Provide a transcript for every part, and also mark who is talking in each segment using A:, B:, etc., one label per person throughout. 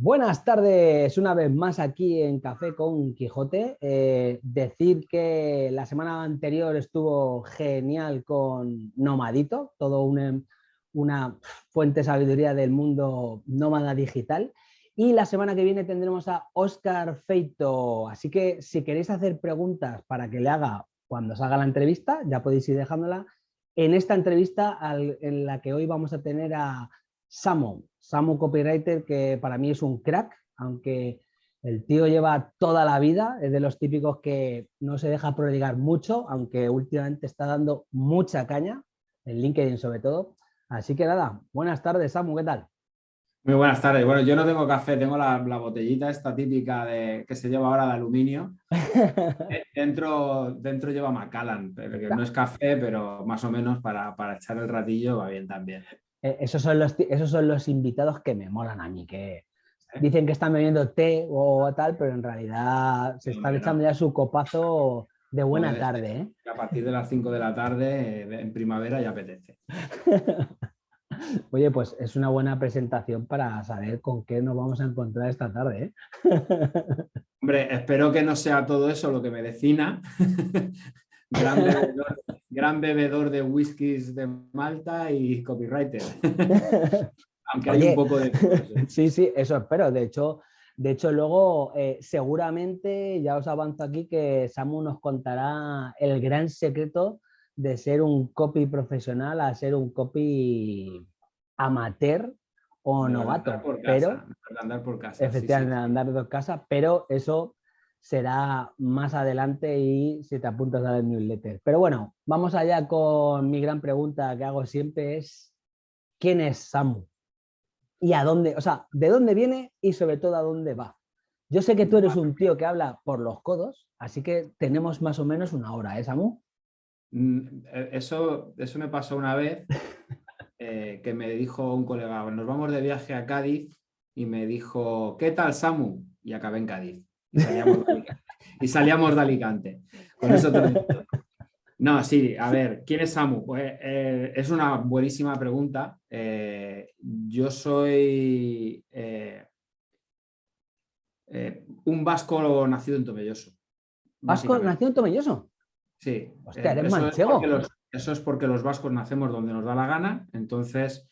A: Buenas tardes, una vez más aquí en Café con Quijote. Eh, decir que la semana anterior estuvo genial con Nomadito, todo una fuente de sabiduría del mundo nómada digital. Y la semana que viene tendremos a Oscar Feito. Así que si queréis hacer preguntas para que le haga cuando salga la entrevista, ya podéis ir dejándola. En esta entrevista en la que hoy vamos a tener a Samu, Samu Copywriter, que para mí es un crack, aunque el tío lleva toda la vida, es de los típicos que no se deja prodigar mucho, aunque últimamente está dando mucha caña, en LinkedIn sobre todo. Así que nada, buenas tardes Samu, ¿qué tal?
B: Muy buenas tardes. Bueno, yo no tengo café, tengo la, botellita esta típica de, que se lleva ahora de aluminio. Eh, dentro, dentro lleva Macallan, que no es café, pero más o menos para, para echar el ratillo va bien también.
A: Eh, esos, son los, esos son los invitados que me molan a mí, que dicen que están bebiendo té o tal, pero en realidad se están echando ya su copazo de buena tarde. ¿eh?
B: A partir de las 5 de la tarde, eh, en primavera, ya apetece.
A: Oye, pues es una buena presentación para saber con qué nos vamos a encontrar esta tarde.
B: Hombre, espero que no sea todo eso lo que me decina. Gran gran bebedor de whiskies de Malta y copywriter. Aunque hay un poco de...
A: ¿eh? Sí, sí, eso espero. De hecho, de hecho luego eh, seguramente, ya os avanzo aquí, que Samu nos contará el gran secreto de ser un copy profesional a ser un copy amateur o novato. pero,
B: andar por casa.
A: Efectivamente, andar por casa, pero eso será más adelante y si te apuntas a la newsletter. Pero bueno, vamos allá con mi gran pregunta que hago siempre es ¿quién es Samu? ¿Y a dónde? O sea, ¿de dónde viene y sobre todo a dónde va? Yo sé que tú eres un tío que habla por los codos, así que tenemos más o menos una hora, ¿eh, Samu?
B: Mm, eh, eso, eso me pasó una vez eh, que me dijo un colega, nos vamos de viaje a Cádiz y me dijo, ¿qué tal Samu? Y acabé en Cádiz y salíamos de Alicante. Con eso No, sí, a ver, ¿quién es Samu? Pues, eh, es una buenísima pregunta. Eh, yo soy eh, un vasco nacido en Tomelloso.
A: ¿Vasco nacido en Tomelloso?
B: Sí.
A: Hostia, eres eso manchego.
B: Es eso es porque los vascos nacemos donde nos da la gana. Entonces,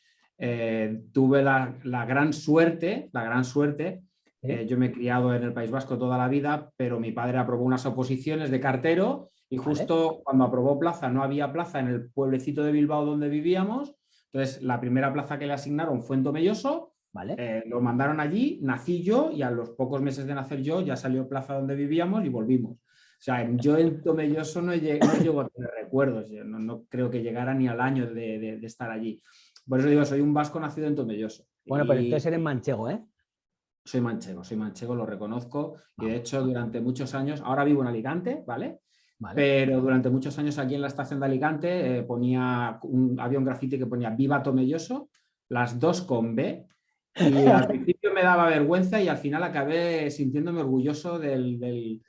B: tuve la, la, gran suerte, la gran suerte eh, yo me he criado en el País Vasco toda la vida, pero mi padre aprobó unas oposiciones de cartero y justo cuando aprobó plaza no había plaza en el pueblecito de Bilbao donde vivíamos. Entonces, la primera plaza que le asignaron fue en Tomelloso. Vale. Eh, lo mandaron allí, nací yo y a los pocos meses de nacer yo ya salió plaza donde vivíamos y volvimos. O sea, yo en Tomelloso no, llego, a tener recuerdos, no, creo que llegara ni al año de, estar allí. Por eso digo, soy un vasco nacido en Tomelloso.
A: Bueno, pero entonces eres manchego, ¿eh?
B: Soy manchego, soy manchego, lo reconozco. Y de hecho, durante muchos años, ahora vivo en Alicante, ¿vale? Pero durante muchos años aquí en la estación de Alicante eh, ponía un, había un grafiti que ponía Viva Tomelloso, las dos con B. Y al principio me daba vergüenza y al final acabé sintiéndome orgulloso del,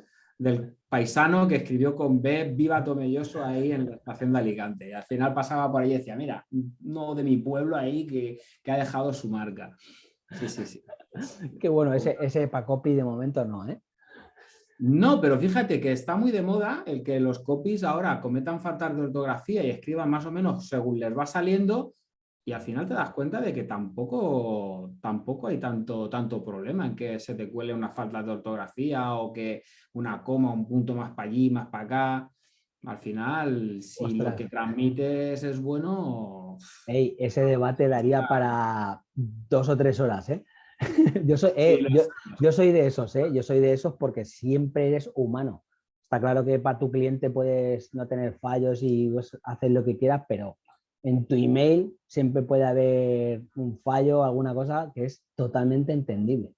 B: paisano que escribió con B Viva Tomelloso ahí en la estación de Alicante. Y al final pasaba por ahí y decía, mira, uno de mi pueblo ahí que, que ha dejado su marca. Sí, sí, sí.
A: Qué bueno, ese, ese copy de momento no, ¿eh?
B: No, pero fíjate que está muy de moda el que los copies ahora cometan faltas de ortografía y escriban más o menos según les va saliendo y al final te das cuenta de que tampoco, tampoco hay tanto, tanto problema en que se te cuele una falta de ortografía o que una coma, un punto más para allí, más para acá. Al final, si lo que transmites es bueno...
A: ese debate daría para dos o tres horas, ¿eh? yo, soy, eh, yo, soy de esos, ¿eh? Yo soy de esos porque siempre eres humano. Está claro que para tu cliente puedes no tener fallos y pues, hacer lo que quieras, pero en tu email siempre puede haber un fallo, alguna cosa que es totalmente entendible.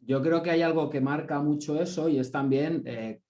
B: Yo creo que hay algo que marca mucho eso y es también eh,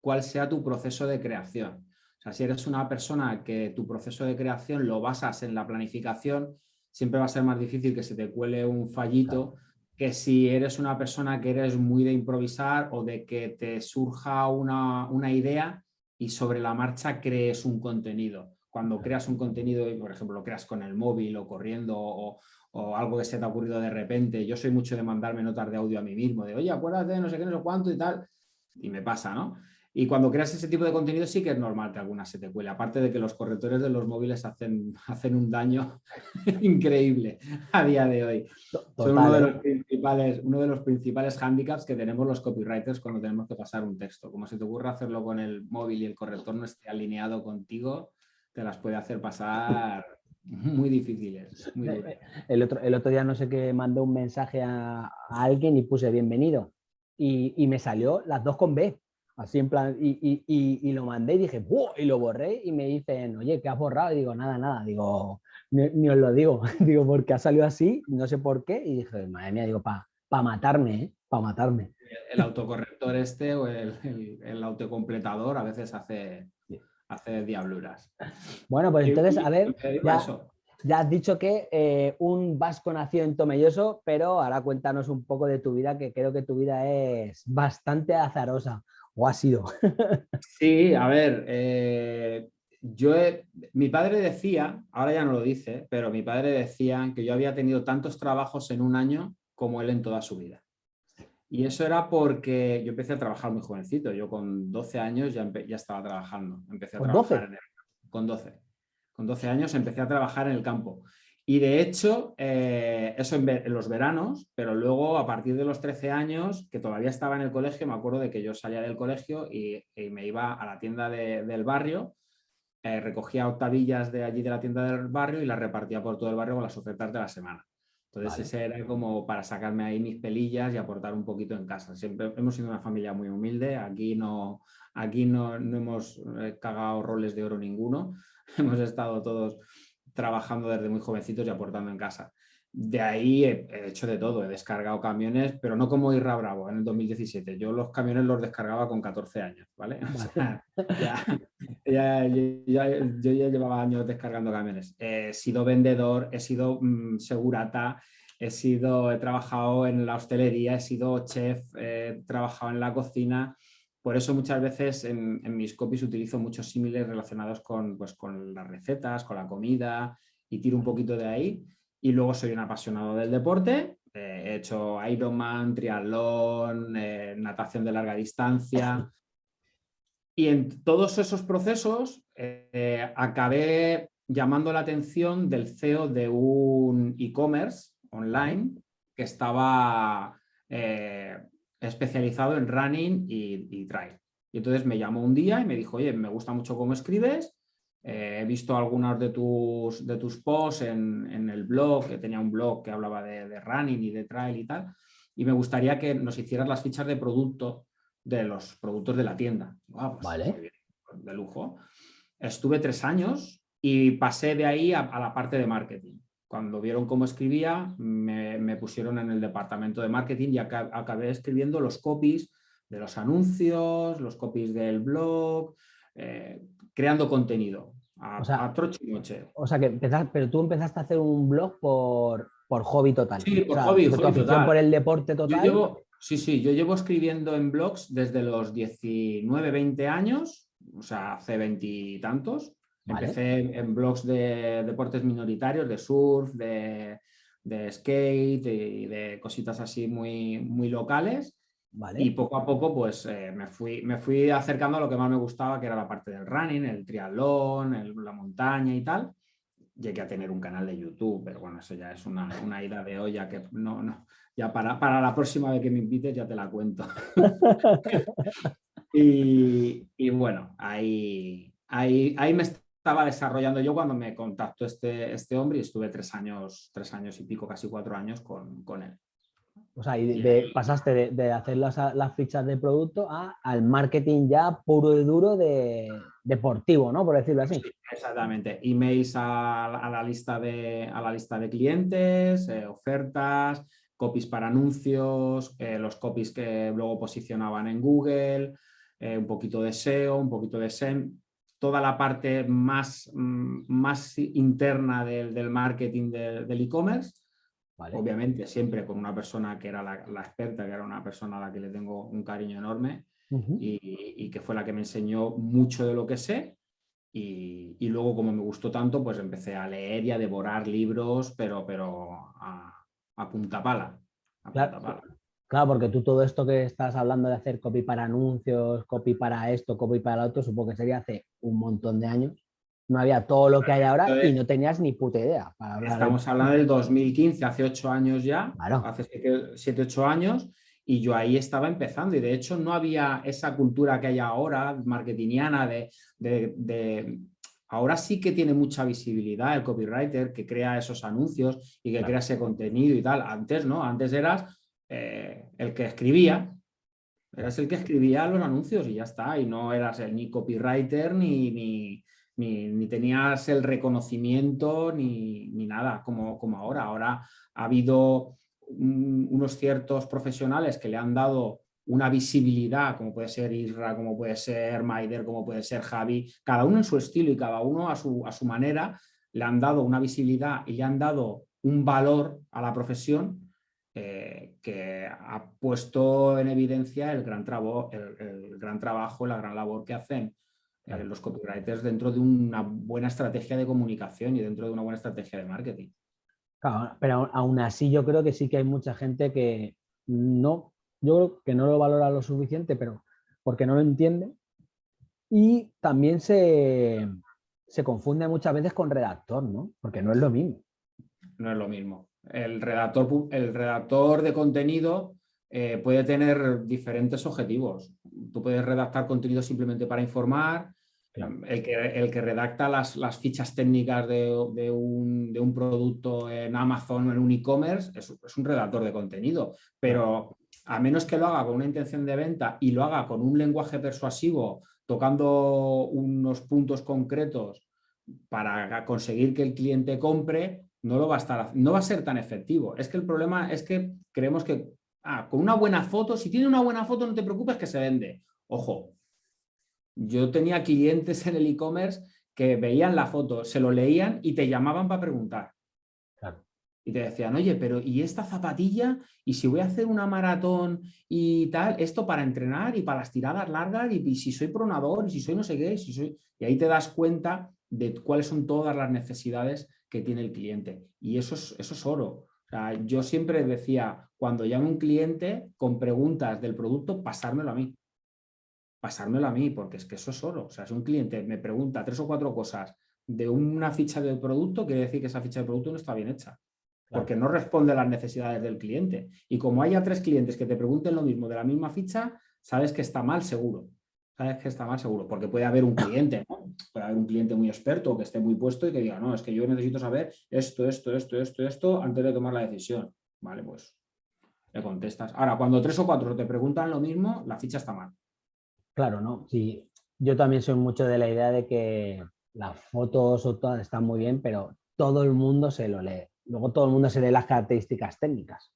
B: cuál sea tu proceso de creación. Sea, si eres una persona que tu proceso de creación lo basas en la planificación, siempre va a ser más difícil que se te cuele un fallito que si eres una persona que eres muy de improvisar o de que te surja una, idea y sobre la marcha crees un contenido. Cuando creas un contenido y, por ejemplo, lo creas con el móvil o corriendo o, o algo que se te ha ocurrido de repente. Yo soy mucho de mandarme notas de audio a mí mismo, de oye, acuérdate de no sé qué, no sé cuánto y tal, y me pasa, ¿no? Y cuando creas ese tipo de contenido sí que es normal que alguna se te cuele, aparte de que los correctores de los móviles hacen, hacen un daño increíble a día de hoy. Son uno de, los principales, uno de los principales handicaps que tenemos los copywriters cuando tenemos que pasar un texto. Como se te ocurre hacerlo con el móvil y el corrector no esté alineado contigo, te las puede hacer pasar muy difíciles.
A: el, otro, el otro día no sé qué mandó un mensaje a, alguien y puse bienvenido y, y me salió las dos con B. Así en plan, y, lo mandé y dije, y lo borré y me dicen, oye, ¿qué has borrado? Y digo, nada, nada, digo, ni, os lo digo, digo, porque ha salido así, no sé por qué, y dije, madre mía, digo, para pa matarme, ¿eh? Para matarme.
B: El autocorrector este o el, autocompletador a veces hace, hace diabluras.
A: Bueno, pues entonces, a ver, ya, has dicho que eh, un vasco nació en Tomelloso, pero ahora cuéntanos un poco de tu vida, que creo que tu vida es bastante azarosa o ha sido?
B: Sí, a ver, eh, yo mi padre decía, ahora ya no lo dice, pero mi padre decía que yo había tenido tantos trabajos en un año como él en toda su vida. Y eso era porque yo empecé a trabajar muy jovencito, yo con 12 años ya, ya estaba trabajando, empecé a
A: ¿Con
B: trabajar
A: 12?
B: con 12. Con 12 años empecé a trabajar en el campo. Y de hecho, eh, eso en, los veranos, pero luego a partir de los 13 años, que todavía estaba en el colegio, me acuerdo de que yo salía del colegio y, me iba a la tienda del barrio, eh, recogía octavillas de allí de la tienda del barrio y las repartía por todo el barrio con las ofertas de la semana. Entonces ese era como para sacarme ahí mis pelillas y aportar un poquito en casa. Siempre hemos sido una familia muy humilde, aquí no, aquí no, no hemos eh, cagado roles de oro ninguno, hemos estado todos trabajando desde muy jovencitos y aportando en casa. De ahí he, hecho de todo, he descargado camiones, pero no como Irra Bravo en el 2017. Yo los camiones los descargaba con 14 años, ¿vale? ya, yo ya llevaba años descargando camiones. He sido vendedor, he sido mm, segurata, he, sido, he trabajado en la hostelería, he sido chef, he trabajado en la cocina. Por eso muchas veces en, mis copies utilizo muchos símiles relacionados con, pues, con las recetas, con la comida y tiro un poquito de ahí. Y luego soy un apasionado del deporte. Eh, he hecho Ironman, triatlón, eh, natación de larga distancia. Y en todos esos procesos eh, acabé llamando la atención del CEO de un e-commerce online que estaba especializado en running y, trail. Y entonces me llamó un día y me dijo, oye, me gusta mucho cómo escribes, eh, he visto algunos de tus, de tus posts en, el blog, que tenía un blog que hablaba de, running y de trail y tal, y me gustaría que nos hicieras las fichas de producto de los productos de la tienda. Pues,
A: vale.
B: de lujo. Estuve tres años y pasé de ahí a la parte de marketing. Cuando vieron cómo escribía, me, pusieron en el departamento de marketing y acabé escribiendo los copies de los anuncios, los copies del blog, eh, creando contenido a,
A: o sea,
B: a troche y noche.
A: O sea, que empezaste, pero tú empezaste a hacer un blog por, por hobby total.
B: Sí, por hobby,
A: total. por el deporte total.
B: sí, sí, yo llevo escribiendo en blogs desde los 19, 20 años, o sea, hace veintitantos. Empecé en blogs de deportes minoritarios, de surf, de, skate y de cositas así muy, muy locales. Y poco a poco pues eh, me, fui, me fui acercando a lo que más me gustaba, que era la parte del running, el triatlón, la montaña y tal. Llegué a tener un canal de YouTube, pero bueno, eso ya es una, una ida de olla que no, no, ya para, para la próxima vez que me invites ya te la cuento. y, y, bueno, ahí, ahí, ahí me estaba desarrollando yo cuando me contactó este, este hombre y estuve tres años, tres años y pico, casi cuatro años con, con él.
A: O sea, y de, pasaste de, hacer las, las, fichas de producto a, al marketing ya puro y duro de deportivo, ¿no? Por decirlo así.
B: exactamente. Emails a, a, la lista de, a la lista de clientes, eh, ofertas, copies para anuncios, eh, los copies que luego posicionaban en Google, eh, un poquito de SEO, un poquito de SEM toda la parte más, mm, más interna del, marketing del e-commerce. Obviamente siempre con una persona que era la, experta, que era una persona a la que le tengo un cariño enorme y, que fue la que me enseñó mucho de lo que sé. y, luego, como me gustó tanto, pues empecé a leer y a devorar libros, pero, pero a, punta pala.
A: claro, porque tú todo esto que estás hablando de hacer copy para anuncios, copy para esto, copy para lo otro, supongo que sería hace un montón de años. No había todo lo que hay ahora y no tenías ni puta idea.
B: estamos hablando del 2015, hace ocho años ya, hace siete, ocho años, y yo ahí estaba empezando y de hecho no había esa cultura que hay ahora, marketingiana, de, de, Ahora sí que tiene mucha visibilidad el copywriter que crea esos anuncios y que crea ese contenido y tal. Antes no, antes eras el que escribía, eras el que escribía los anuncios y ya está, y no eras el, ni copywriter ni, ni, ni, tenías el reconocimiento ni, ni nada como, como ahora. Ahora ha habido unos ciertos profesionales que le han dado una visibilidad, como puede ser Isra, como puede ser Maider, como puede ser Javi, cada uno en su estilo y cada uno a su, a su manera, le han dado una visibilidad y le han dado un valor a la profesión eh, que ha puesto en evidencia el gran, el, gran trabajo, la gran labor que hacen eh, los copywriters dentro de una buena estrategia de comunicación y dentro de una buena estrategia de marketing
A: pero aún así yo creo que sí que hay mucha gente que no, yo creo que no lo valora lo suficiente, pero porque no lo entiende. Y también se, se confunde muchas veces con redactor, ¿no? Porque no es lo mismo.
B: No es lo mismo. El redactor, el redactor de contenido eh, puede tener diferentes objetivos. Tú puedes redactar contenido simplemente para informar, el, que, el que redacta las, las fichas técnicas de, de, un, de, un, producto en Amazon o en un e-commerce es, es, un redactor de contenido, pero a menos que lo haga con una intención de venta y lo haga con un lenguaje persuasivo, tocando unos puntos concretos para conseguir que el cliente compre, no, lo va a estar, no va a ser tan efectivo. Es que el problema es que creemos que ah, con una buena foto, si tiene una buena foto no te preocupes que se vende. Ojo, yo tenía clientes en el e-commerce que veían la foto, se lo leían y te llamaban para preguntar. Y te decían, oye, pero ¿y esta zapatilla? ¿Y si voy a hacer una maratón y tal? Esto para entrenar y para las tiradas largas y, si soy pronador y si soy no sé qué. Si soy... Y ahí te das cuenta de cuáles son todas las necesidades que tiene el cliente. Y eso es, eso es oro. yo siempre decía, cuando llame un cliente con preguntas del producto, pasármelo a mí pasármelo a mí, porque es que eso es oro. O sea, si un cliente me pregunta tres o cuatro cosas de una ficha del producto, quiere decir que esa ficha de producto no está bien hecha. Porque no responde a las necesidades del cliente. Y como haya tres clientes que te pregunten lo mismo de la misma ficha, sabes que está mal seguro. Sabes que está mal seguro. Porque puede haber un cliente, ¿no? Puede haber un cliente muy experto que esté muy puesto y que diga, no, es que yo necesito saber esto, esto, esto, esto, esto, antes de tomar la decisión. Vale, pues le contestas. Ahora, cuando tres o cuatro te preguntan lo mismo, la ficha está mal.
A: Claro, ¿no? Sí, yo también soy mucho de la idea de que las fotos o todas están muy bien, pero todo el mundo se lo lee. Luego todo el mundo se lee las características técnicas.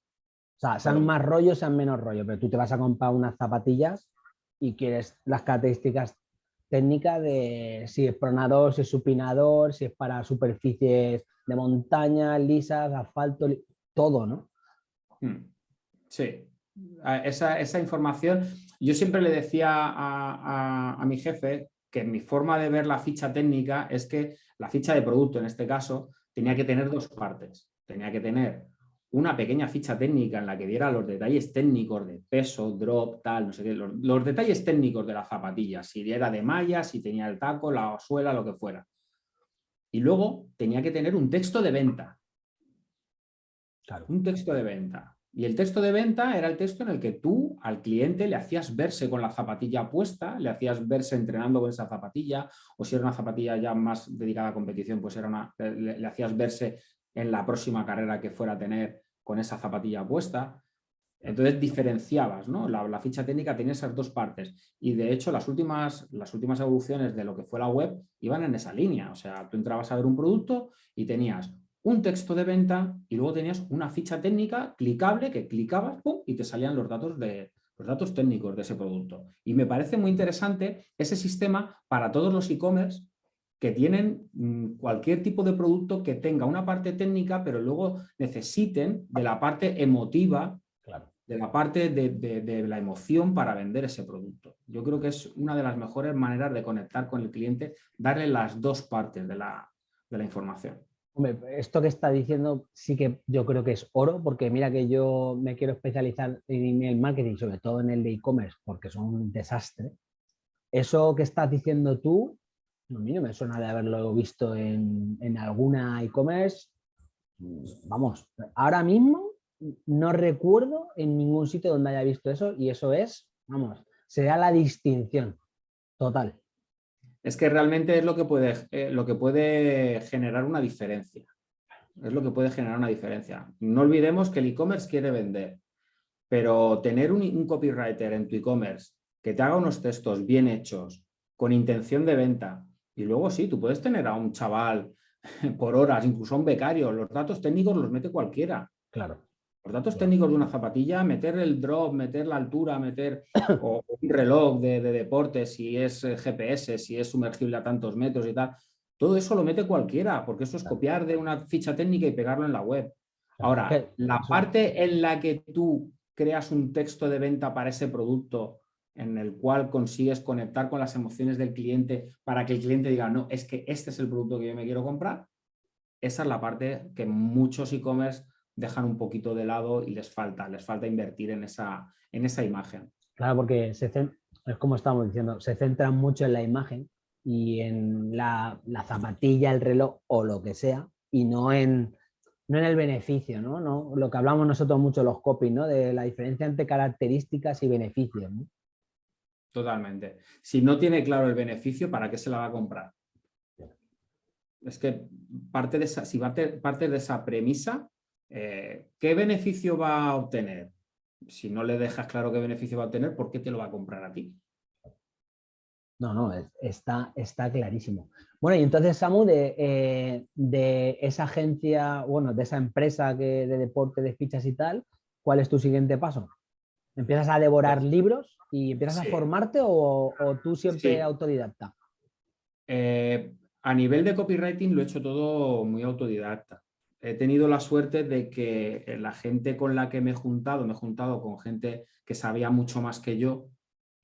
A: O sea, sean más rollo, sean menos rollo, pero tú te vas a comprar unas zapatillas y quieres las características técnicas de si es pronador, si es supinador, si es para superficies de montaña, lisas, asfalto, todo, ¿no?
B: Hmm. Sí, esa, esa información yo siempre le decía a, mi jefe que mi forma de ver la ficha técnica es que la ficha de producto, en este caso, tenía que tener dos partes. Tenía que tener una pequeña ficha técnica en la que diera los detalles técnicos de peso, drop, tal, no sé qué, los, detalles técnicos de la zapatilla, si era de malla, si tenía el taco, la suela, lo que fuera. Y luego tenía que tener un texto de venta. Claro. Un texto de venta. Y el texto de venta era el texto en el que tú al cliente le hacías verse con la zapatilla puesta, le hacías verse entrenando con esa zapatilla, o si era una zapatilla ya más dedicada a competición, pues era una, le, hacías verse en la próxima carrera que fuera a tener con esa zapatilla puesta. Entonces diferenciabas, ¿no? La, ficha técnica tenía esas dos partes y de hecho las últimas, las últimas evoluciones de lo que fue la web iban en esa línea. O sea, tú entrabas a ver un producto y tenías un texto de venta y luego tenías una ficha técnica clicable que clicabas y te salían los datos, de, los datos técnicos de ese producto. Y me parece muy interesante ese sistema para todos los e-commerce que tienen mm, cualquier tipo de producto que tenga una parte técnica, pero luego necesiten de la parte emotiva de la parte de, la emoción para vender ese producto. Yo creo que es una de las mejores maneras de conectar con el cliente, darle las dos partes de la, información.
A: Hombre, esto que está diciendo sí que yo creo que es oro, porque mira que yo me quiero especializar en email marketing, sobre todo en el de e-commerce, porque son un desastre. Eso que estás diciendo tú, a mí no me suena de haberlo visto en, en alguna e-commerce. Vamos, ahora mismo no recuerdo en ningún sitio donde haya visto eso y eso es, vamos, será la distinción total.
B: Es que realmente es lo que puede, eh, lo que puede generar una diferencia. Es lo que puede generar una diferencia. No olvidemos que el e-commerce quiere vender, pero tener un, un copywriter en tu e-commerce que te haga unos textos bien hechos, con intención de venta, y luego sí, tú puedes tener a un chaval por horas, incluso a un becario, los datos técnicos los mete cualquiera.
A: Claro.
B: Los datos técnicos de una zapatilla, meter el drop, meter la altura, meter o un reloj de, deporte, si es eh, GPS, si es sumergible a tantos metros y tal, todo eso lo mete cualquiera, porque eso es copiar de una ficha técnica y pegarlo en la web. Ahora, la parte en la que tú creas un texto de venta para ese producto en el cual consigues conectar con las emociones del cliente para que el cliente diga, no, es que este es el producto que yo me quiero comprar, esa es la parte que muchos e-commerce dejan un poquito de lado y les falta, les falta invertir en esa, en esa imagen.
A: Claro, porque se, es como estamos diciendo, se centran mucho en la imagen y en la, zapatilla, el reloj o lo que sea, y no en, no en el beneficio, ¿no? ¿no? Lo que hablamos nosotros mucho los copies, ¿no? De la diferencia entre características y beneficios,
B: Totalmente. Si no tiene claro el beneficio, ¿para qué se la va a comprar? Es que parte de esa, si va parte de esa premisa, eh, ¿qué beneficio va a obtener? Si no le dejas claro qué beneficio va a obtener, ¿por qué te lo va a comprar a ti?
A: No, no, está, está clarísimo. Bueno, y entonces, Samu, de, eh, de, esa agencia, bueno, de esa empresa que, de deporte, de fichas y tal, ¿cuál es tu siguiente paso? ¿Empiezas a devorar libros y empiezas a formarte o, tú siempre autodidacta?
B: Eh, a nivel de copywriting lo he hecho todo muy autodidacta he tenido la suerte de que eh, la gente con la que me he juntado, me he juntado con gente que sabía mucho más que yo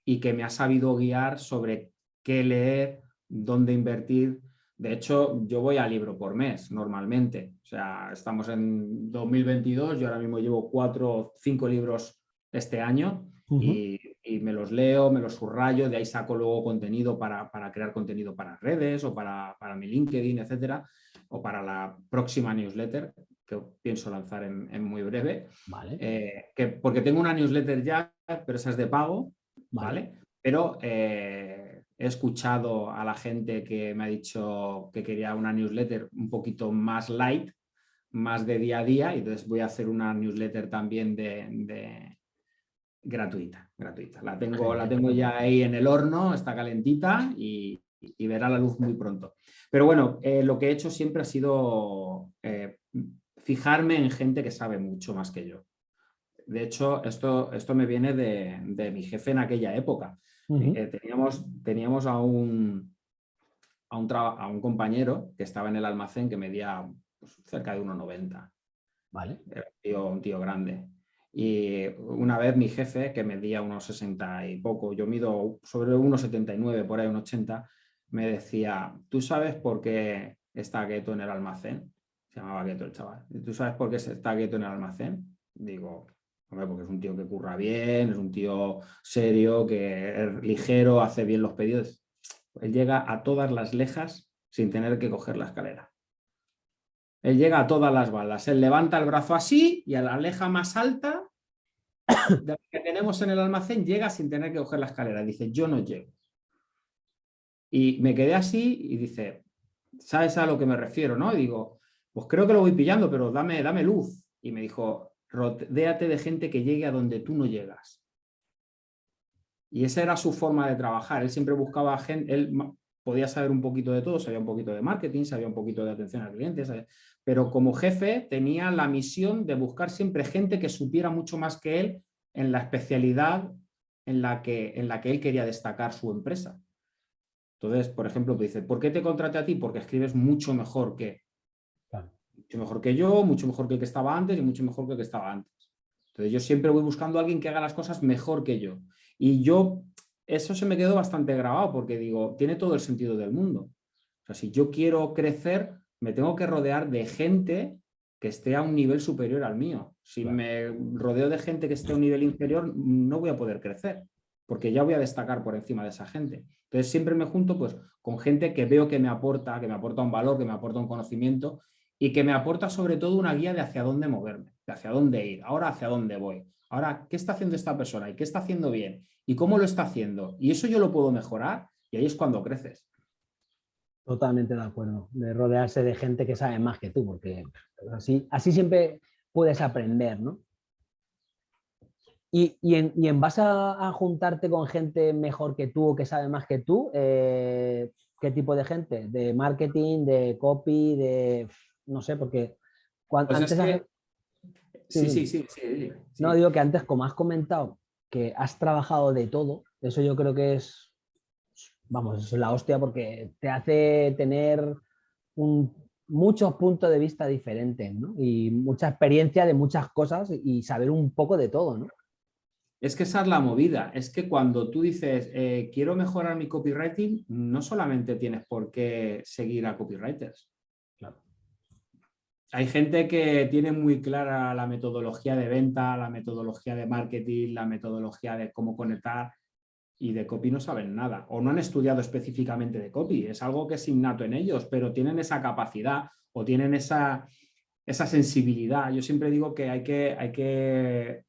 B: y que me ha sabido guiar sobre qué leer, dónde invertir. De hecho, yo voy a libro por mes normalmente. O sea, estamos en 2022, yo ahora mismo llevo cuatro o cinco libros este año y, me los leo, me los subrayo, de ahí saco luego contenido para, crear contenido para redes o para, para mi LinkedIn, etcétera o para la próxima newsletter que pienso lanzar en, muy breve.
A: Vale.
B: Eh, que, porque tengo una newsletter ya, pero esa es de pago, ¿vale? Pero eh, he escuchado a la gente que me ha dicho que quería una newsletter un poquito más light, más de día a día, y entonces voy a hacer una newsletter también de, gratuita, gratuita. La tengo, la tengo ya ahí en el horno, está calentita y, y verá la luz muy pronto. Pero bueno, eh, lo que he hecho siempre ha sido eh, fijarme en gente que sabe mucho más que yo. De hecho, esto, esto me viene de, mi jefe en aquella época. Eh, teníamos, teníamos a un, a un, a, un, compañero que estaba en el almacén que medía pues, cerca de 1,90.
A: Vale.
B: Era un tío, un tío grande. Y una vez mi jefe, que medía unos 60 y poco, yo mido sobre 1,79, por ahí 1,80, me decía, ¿tú sabes por qué está Gueto en el almacén? Se llamaba Gueto el chaval. ¿Tú sabes por qué está Gueto en el almacén? Digo, hombre, porque es un tío que curra bien, es un tío serio, que es ligero, hace bien los pedidos. Él llega a todas las lejas sin tener que coger la escalera. Él llega a todas las balas. Él levanta el brazo así y a la leja más alta que tenemos en el almacén llega sin tener que coger la escalera. Dice, yo no llego. Y me quedé así y dice, ¿sabes a lo que me refiero? ¿no? Y digo, pues creo que lo voy pillando, pero dame, dame luz. Y me dijo, rodéate de gente que llegue a donde tú no llegas. Y esa era su forma de trabajar. Él siempre buscaba gente, él podía saber un poquito de todo, sabía un poquito de marketing, sabía un poquito de atención al cliente, pero como jefe tenía la misión de buscar siempre gente que supiera mucho más que él en la especialidad en la que, en la que él quería destacar su empresa. Entonces, por ejemplo, dice, ¿por qué te contraté a ti? Porque escribes mucho mejor que. Mucho mejor que yo, mucho mejor que el que estaba antes y mucho mejor que el que estaba antes. Entonces yo siempre voy buscando a alguien que haga las cosas mejor que yo. Y yo, eso se me quedó bastante grabado porque digo, tiene todo el sentido del mundo. O sea, si yo quiero crecer, me tengo que rodear de gente que esté a un nivel superior al mío. Si me rodeo de gente que esté a un nivel inferior, no voy a poder crecer, porque ya voy a destacar por encima de esa gente. Entonces siempre me junto pues, con gente que veo que me aporta, que me aporta un valor, que me aporta un conocimiento y que me aporta sobre todo una guía de hacia dónde moverme, de hacia dónde ir, ahora hacia dónde voy. Ahora, ¿qué está haciendo esta persona? ¿Y qué está haciendo bien? ¿Y cómo lo está haciendo? Y eso yo lo puedo mejorar y ahí es cuando creces.
A: Totalmente de acuerdo, de rodearse de gente que sabe más que tú, porque así, así siempre puedes aprender, ¿no? Y, en, base a, juntarte con gente mejor que tú o que sabe más que tú, eh, ¿qué tipo de gente? ¿De marketing, de copy, de... no sé, porque
B: cuando, pues antes... Sí, sí, sí, sí,
A: No, digo que antes, como has comentado, que has trabajado de todo, eso yo creo que es vamos, es la hostia porque te hace tener muchos puntos de vista diferentes y mucha experiencia de muchas cosas y saber un poco de todo. ¿no?
B: Es que esa es la movida, es que cuando tú dices eh, quiero mejorar mi copywriting, no solamente tienes por qué seguir a copywriters. Hay gente que tiene muy clara la metodología de venta, la metodología de marketing, la metodología de cómo conectar y de copy no saben nada o no han estudiado específicamente de copy. Es algo que es innato en ellos, pero tienen esa capacidad o tienen esa, esa sensibilidad. Yo siempre digo que hay, que hay que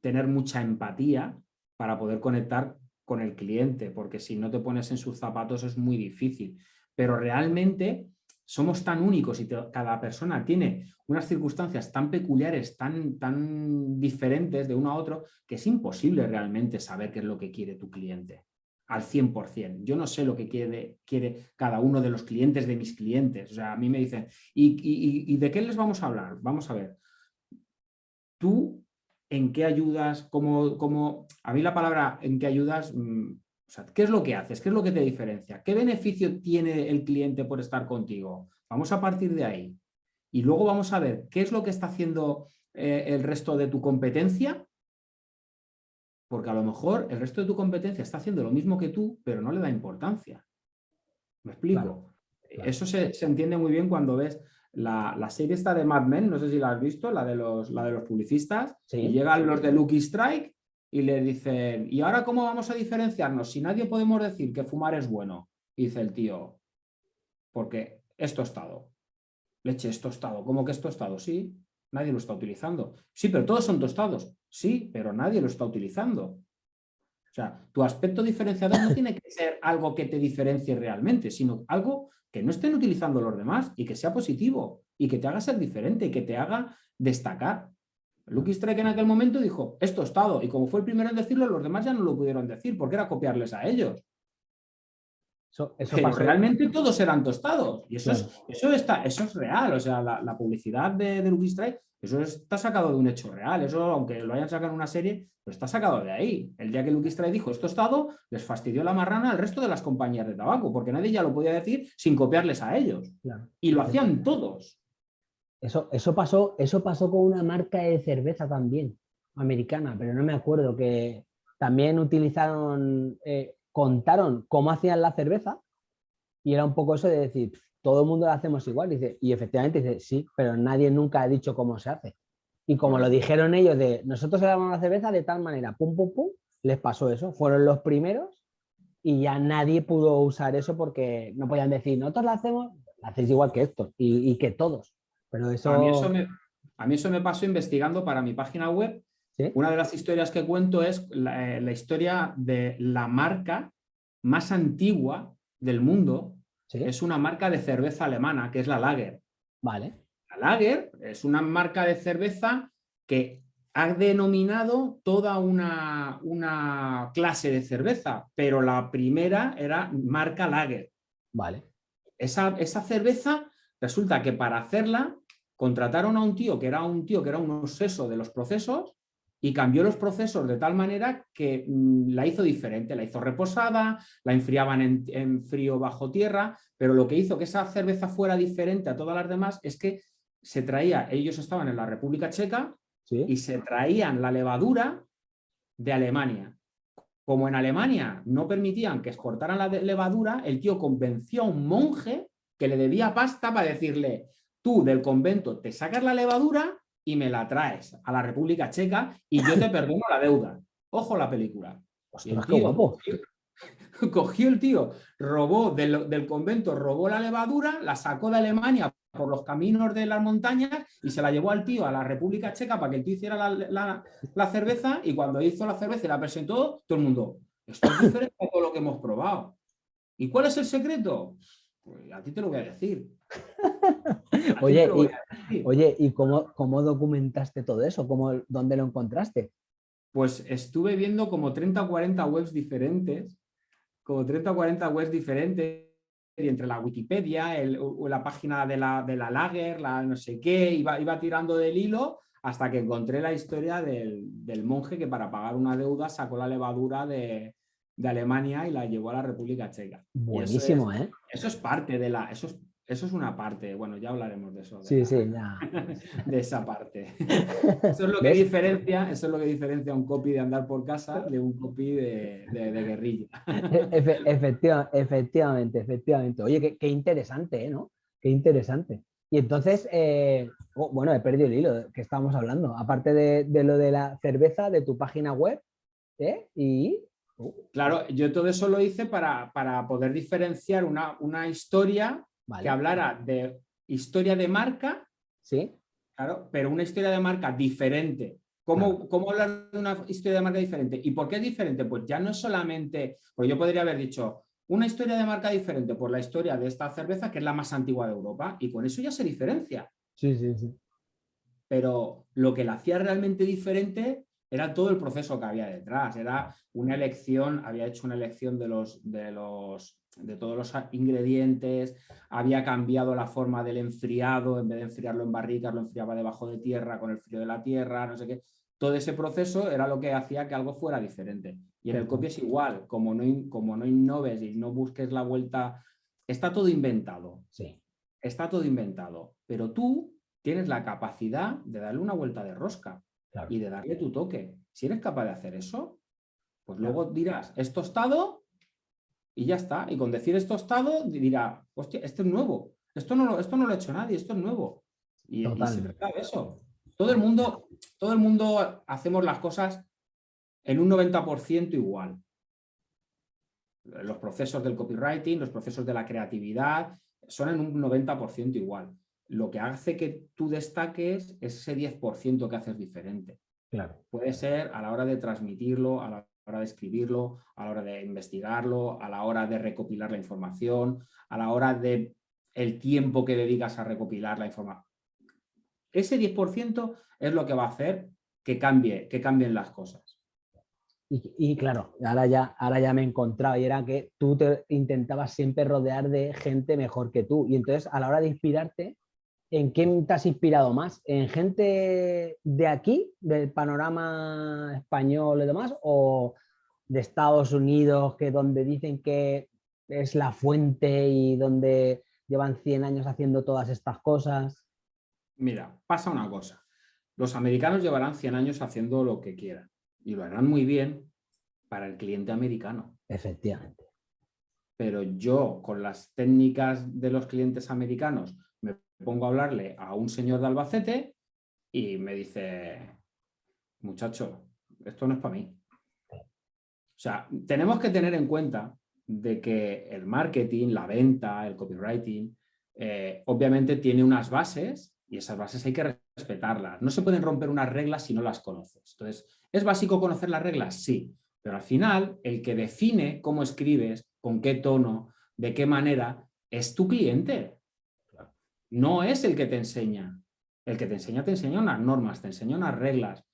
B: tener mucha empatía para poder conectar con el cliente, porque si no te pones en sus zapatos es muy difícil. Pero realmente somos tan únicos y cada persona tiene unas circunstancias tan peculiares, tan, tan diferentes de uno a otro, que es imposible realmente saber qué es lo que quiere tu cliente al 100%. Yo no sé lo que quiere, quiere cada uno de los clientes de mis clientes. O sea, a mí me dicen, ¿y, de qué les vamos a hablar? Vamos a ver. Tú, ¿en qué ayudas? ¿Cómo, cómo... A mí la palabra en qué ayudas ¿qué es lo que haces? ¿Qué es lo que te diferencia? ¿Qué beneficio tiene el cliente por estar contigo? Vamos a partir de ahí. Y luego vamos a ver qué es lo que está haciendo eh, el resto de tu competencia, porque a lo mejor el resto de tu competencia está haciendo lo mismo que tú, pero no le da importancia. ¿Me explico? Eso se, entiende muy bien cuando ves la, serie esta de Mad Men, no sé si la has visto, la de los, la de los publicistas, y llegan los de Lucky Strike y le dicen, ¿y ahora cómo vamos a diferenciarnos? Si nadie podemos decir que fumar es bueno, dice el tío, porque es tostado. Leche, es tostado. ¿Cómo que es tostado? Sí, nadie lo está utilizando. Sí, pero todos son tostados. Sí, pero nadie lo está utilizando. O sea, tu aspecto diferenciador no tiene que ser algo que te diferencie realmente, sino algo que no estén utilizando los demás y que sea positivo y que te haga ser diferente y que te haga destacar. Lucky Strike en aquel momento dijo, es tostado, y como fue el primero en decirlo, los demás ya no lo pudieron decir, porque era copiarles a ellos. Eso, realmente todos eran tostados, y eso, es, eso, está, eso es real, o sea, la, publicidad de, de, Lucky Strike, eso está sacado de un hecho real, eso aunque lo hayan sacado en una serie, pero está sacado de ahí. El día que Lucky Strike dijo es tostado, les fastidió la marrana al resto de las compañías de tabaco, porque nadie ya lo podía decir sin copiarles a ellos. Y lo hacían todos.
A: Eso, eso, pasó, eso pasó con una marca de cerveza también, americana, pero no me acuerdo, que también utilizaron, eh, contaron cómo hacían la cerveza y era un poco eso de decir, todo el mundo lo hacemos igual. Y efectivamente dice, sí, pero nadie nunca ha dicho cómo se hace. Y como lo dijeron ellos de, nosotros hagamos la cerveza de tal manera, pum, pum, pum, les pasó eso. Fueron los primeros y ya nadie pudo usar eso porque no podían decir, nosotros la hacemos, la hacéis igual que esto y que todos. Pero eso...
B: A, mí eso me, pasó investigando para mi página web. Una de las historias que cuento es la, eh, historia de la marca más antigua del mundo. Es una marca de cerveza alemana, que es la Lager.
A: Vale.
B: La Lager es una marca de cerveza que ha denominado toda una, una, clase de cerveza, pero la primera era marca Lager.
A: Vale.
B: Esa, esa cerveza resulta que para hacerla contrataron a un tío que era un tío que era un obseso de los procesos y cambió los procesos de tal manera que mm, la hizo diferente, la hizo reposada, la enfriaban en, frío bajo tierra, pero lo que hizo que esa cerveza fuera diferente a todas las demás es que se traía, ellos estaban en la República Checa y se traían la levadura de Alemania. Como en Alemania no permitían que exportaran la levadura, el tío convenció a un monje que le debía pasta para decirle, tú del convento te sacas la levadura y me la traes a la República Checa y yo te perdono la deuda. Ojo la película. cogió el tío, robó del, convento, robó la levadura, la sacó de Alemania por los caminos de las montañas y se la llevó al tío a la República Checa para que el tío hiciera la, cerveza y cuando hizo la cerveza y la presentó, todo el mundo, esto es diferente a todo lo que hemos probado. ¿Y cuál es el secreto? Pues a ti te lo voy a decir.
A: oye, y, oye, ¿y cómo, cómo documentaste todo eso? ¿Cómo, ¿Dónde lo encontraste?
B: Pues estuve viendo como 30 o 40 webs diferentes, como 30 o 40 webs diferentes, y entre la Wikipedia, o la página de la, de la Lager, la no sé qué, iba, iba tirando del hilo hasta que encontré la historia del, del monje que para pagar una deuda sacó la levadura de, de Alemania y la llevó a la República Checa.
A: Buenísimo,
B: ¿eh? Eso es parte de la... Eso es, eso es una parte, bueno, ya hablaremos de eso.
A: sí, sí, ya.
B: De esa parte. Eso es lo que diferencia, eso es lo que diferencia un copy de andar por casa de un copy de, guerrilla.
A: efectivamente, efectivamente. Oye, qué, interesante, ¿eh? ¿no? Qué interesante. Y entonces, eh, oh, bueno, he perdido el hilo que estábamos hablando. Aparte de, de, lo de la cerveza, de tu página web, ¿eh? Y
B: Claro, yo todo eso lo hice para, poder diferenciar una, historia que hablara de historia de marca,
A: ¿Sí?
B: claro, pero una historia de marca diferente. ¿Cómo, ¿Cómo, hablar de una historia de marca diferente? ¿Y por qué es diferente? Pues ya no es solamente, pues yo podría haber dicho, una historia de marca diferente por la historia de esta cerveza que es la más antigua de Europa y con eso ya se diferencia.
A: Sí, sí, sí.
B: Pero lo que la hacía realmente diferente era todo el proceso que había detrás, era una elección, había hecho una elección de, los, de, los, de todos los ingredientes, había cambiado la forma del enfriado, en vez de enfriarlo en barricas, lo enfriaba debajo de tierra con el frío de la tierra, no sé qué. Todo ese proceso era lo que hacía que algo fuera diferente. Y en el copy es igual, como no, como no innoves y no busques la vuelta, está todo inventado.
A: Sí.
B: Está todo inventado, pero tú tienes la capacidad de darle una vuelta de rosca y de darle tu toque. Si eres capaz de hacer eso, pues luego dirás, es tostado y ya está. Y con decir es tostado dirá, hostia, esto es nuevo. Esto no, esto no lo ha hecho nadie, esto es nuevo. Y, se trata de eso. Todo el, mundo, todo el mundo hacemos las cosas en un 90% igual. Los procesos del copywriting, los procesos de la creatividad, son en un 90% igual lo que hace que tú destaques es ese 10% que haces diferente.
A: Claro.
B: Puede ser a la hora de transmitirlo, a de escribirlo, a la hora de investigarlo, a la hora de recopilar la información, a la hora de el tiempo que dedicas a recopilar la información. Ese 10% es lo que va a hacer que, cambie, que cambien las cosas.
A: Y, claro, ahora ya, ahora ya me he encontrado y era que tú te intentabas siempre rodear de gente mejor que tú. Y entonces a la hora de inspirarte, ¿En quién te has inspirado más? ¿En gente de aquí, del panorama español y demás? ¿O de Estados Unidos, que donde dicen que es la fuente y donde llevan 100 años haciendo todas estas cosas?
B: Mira, pasa una cosa. Los americanos llevarán 100 años haciendo lo que quieran y lo harán muy bien para el cliente americano.
A: Efectivamente.
B: Pero yo, con las técnicas de los clientes americanos, pongo a hablarle a un señor de Albacete y me dice, muchacho, esto no es para mí. O sea, tenemos que tener en cuenta de que el marketing, la venta, el copywriting, eh, obviamente tiene unas bases y esas bases hay que respetarlas. No se pueden romper unas reglas si no las conoces. Entonces, ¿es básico conocer las reglas? Sí, pero al final el que define cómo escribes, con qué tono, de qué manera, es tu cliente no es el que te enseña. El que te enseña te enseña unas normas, te enseña unas reglas.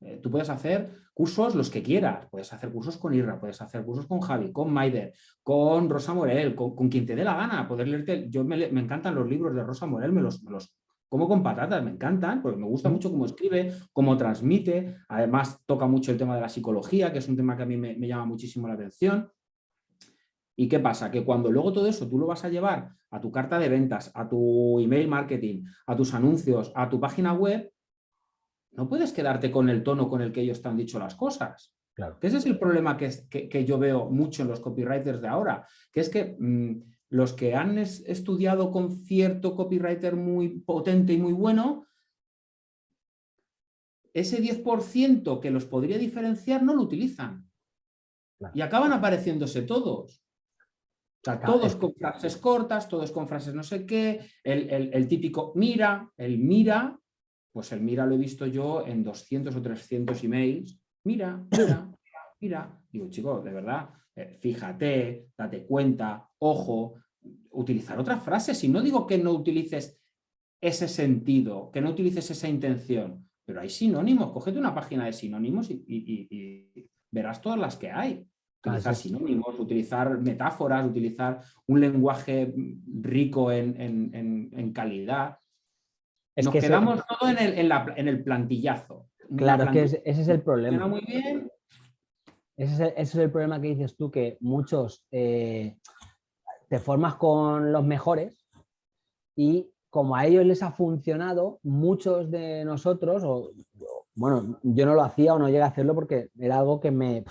B: Eh, tú puedes hacer cursos los que quieras, puedes hacer cursos con Irra, puedes hacer cursos con Javi, con Maider, con Rosa Morel, con, quien te dé la gana, poder leerte. Yo me, encantan los libros de Rosa Morel, me los, los como con patatas, me encantan, porque me gusta mucho cómo escribe, cómo transmite, además toca mucho el tema de la psicología, que es un tema que a mí me llama muchísimo la atención. ¿Y qué pasa? Que cuando luego todo eso tú lo vas a llevar a tu carta de ventas, a tu email marketing, a tus anuncios, a tu página web, no puedes quedarte con el tono con el que ellos te han dicho las cosas.
A: Claro.
B: ese es el problema que, que, yo veo mucho en los copywriters de ahora, que es que mm, los que han estudiado con cierto copywriter muy potente y muy bueno, ese 10% que los podría diferenciar no lo utilizan. Y acaban apareciéndose todos. O sea, todos con frases cortas, todos con frases no sé qué, el, el típico mira, el mira, pues el mira lo he visto yo en 200 o 300 emails mira, mira, mira. Digo, chicos, de verdad, eh, fíjate, date cuenta, ojo, utilizar otras frases. Y no digo que no utilices ese sentido, que no utilices esa intención, pero hay sinónimos. Cógete una página de sinónimos y, verás todas las que hay. Utilizar sinónimos, utilizar metáforas, utilizar un lenguaje rico en, calidad. Nos quedamos todo en el, en el plantillazo.
A: Claro, es que ese, es el problema. Muy bien. Ese es, el, problema que dices tú, que muchos eh, te formas con los mejores y como a ellos les ha funcionado, muchos de nosotros, o, bueno, yo no lo hacía o no llegué a hacerlo porque era algo que me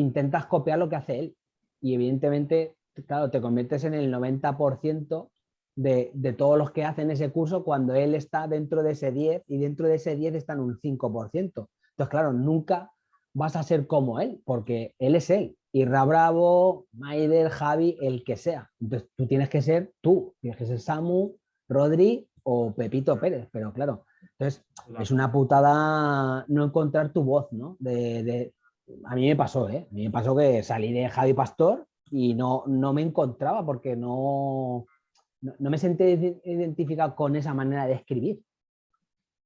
A: intentas copiar lo que hace él. Y evidentemente, claro, te conviertes en el 90% de, todos los que hacen ese curso cuando él está dentro de ese 10 y dentro de ese 10 está en un 5%. Entonces, claro, nunca vas a ser como él, porque él es él. Irra Bravo, Maider, Javi, el que sea. Entonces, tú tienes que ser tú, tienes que ser Samu, Rodri o Pepito Pérez, pero claro, entonces es una putada no encontrar tu voz, ¿no? De, a mí me pasó, ¿eh? A mí me pasó que salí de Javi Pastor y no, no me encontraba porque no, no, me sentí identificado con esa manera de escribir.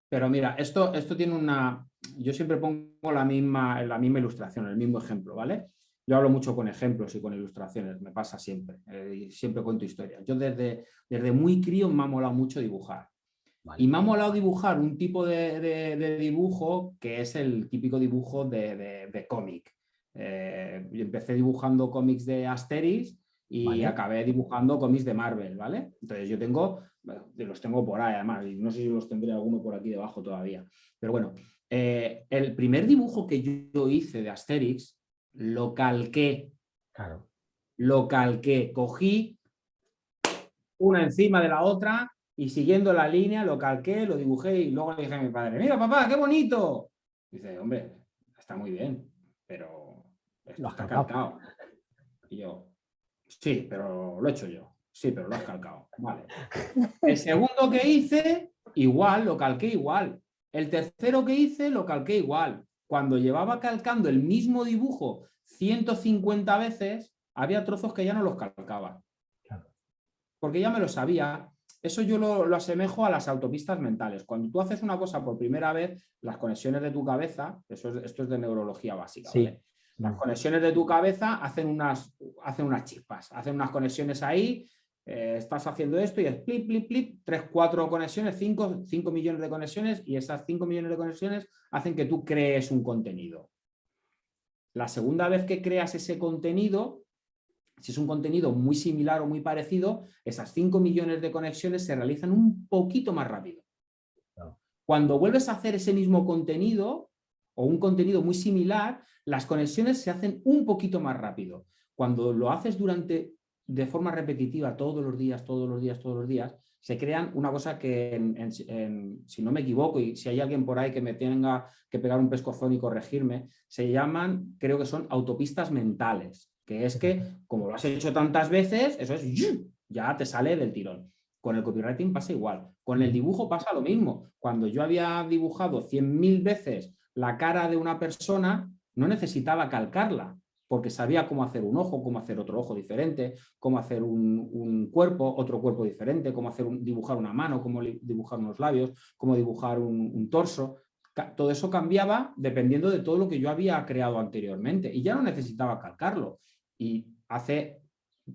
B: Pero mira, esto, esto tiene una... Yo siempre pongo la misma, la misma ilustración, el mismo ejemplo, ¿vale? Yo hablo mucho con ejemplos y con ilustraciones, me pasa siempre, eh, siempre cuento historias. Yo desde, desde muy crío me ha molado mucho dibujar. Y me ha molado dibujar un tipo de, dibujo que es el típico dibujo de, cómic. Eh, empecé dibujando cómics de Asterix y acabé dibujando cómics de Marvel, ¿vale? Entonces yo tengo, los tengo por ahí además, y no sé si los tendré alguno por aquí debajo todavía. Pero bueno, eh, el primer dibujo que yo hice de Asterix, lo calqué.
A: Claro.
B: Lo calqué, cogí una encima de la otra y siguiendo la línea lo calqué, lo dibujé y luego le dije a mi padre, mira papá, qué bonito. dice, hombre, está muy bien, pero esto está calcado. Y yo, Sí, pero lo he hecho yo. Sí, pero lo has calcado. Vale. El segundo que hice, igual, lo calqué igual. El tercero que hice, lo calqué igual. Cuando llevaba calcando el mismo dibujo 150 veces, había trozos que ya no los calcaba. Porque ya me lo sabía. Eso yo lo, asemejo a las autopistas mentales. Cuando tú haces una cosa por primera vez, las conexiones de tu cabeza, eso esto es de neurología básica, las conexiones de tu cabeza hacen unas, hacen unas chispas, hacen unas conexiones ahí, eh, estás haciendo esto y es plip, plip, plip, tres, cuatro conexiones, cinco, cinco millones de conexiones y esas cinco millones de conexiones hacen que tú crees un contenido. La segunda vez que creas ese contenido, si es un contenido muy similar o muy parecido, esas 5 millones de conexiones se realizan un poquito más rápido. Cuando vuelves a hacer ese mismo contenido, o un contenido muy similar, las conexiones se hacen un poquito más rápido. Cuando lo haces durante, de forma repetitiva, todos los días, todos los días, todos los días, se crean una cosa que, si no me equivoco, y si hay alguien por ahí que me tenga que pegar un pescozón y corregirme, se llaman, creo que son autopistas mentales, que es que, como lo has hecho tantas veces, eso es, ya te sale del tirón. Con el copywriting pasa igual. Con el dibujo pasa lo mismo. Cuando yo había dibujado 100.000 veces la cara de una persona, no necesitaba calcarla, porque sabía cómo hacer un ojo, cómo hacer otro ojo diferente, cómo hacer un, cuerpo, otro cuerpo diferente, cómo hacer un, dibujar una mano, cómo dibujar unos labios, cómo dibujar un, torso. Todo eso cambiaba dependiendo de todo lo que yo había creado anteriormente y ya no necesitaba calcarlo. Y hace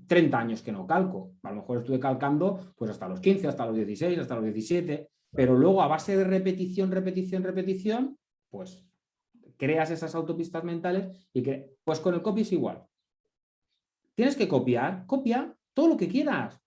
B: 30 años que no calco. A lo mejor estuve calcando pues hasta los 15, hasta los 16, hasta los 17, pero luego a base de repetición, repetición, repetición, pues creas esas autopistas mentales y que, pues con el copy es igual. Tienes que copiar, copia todo lo que quieras.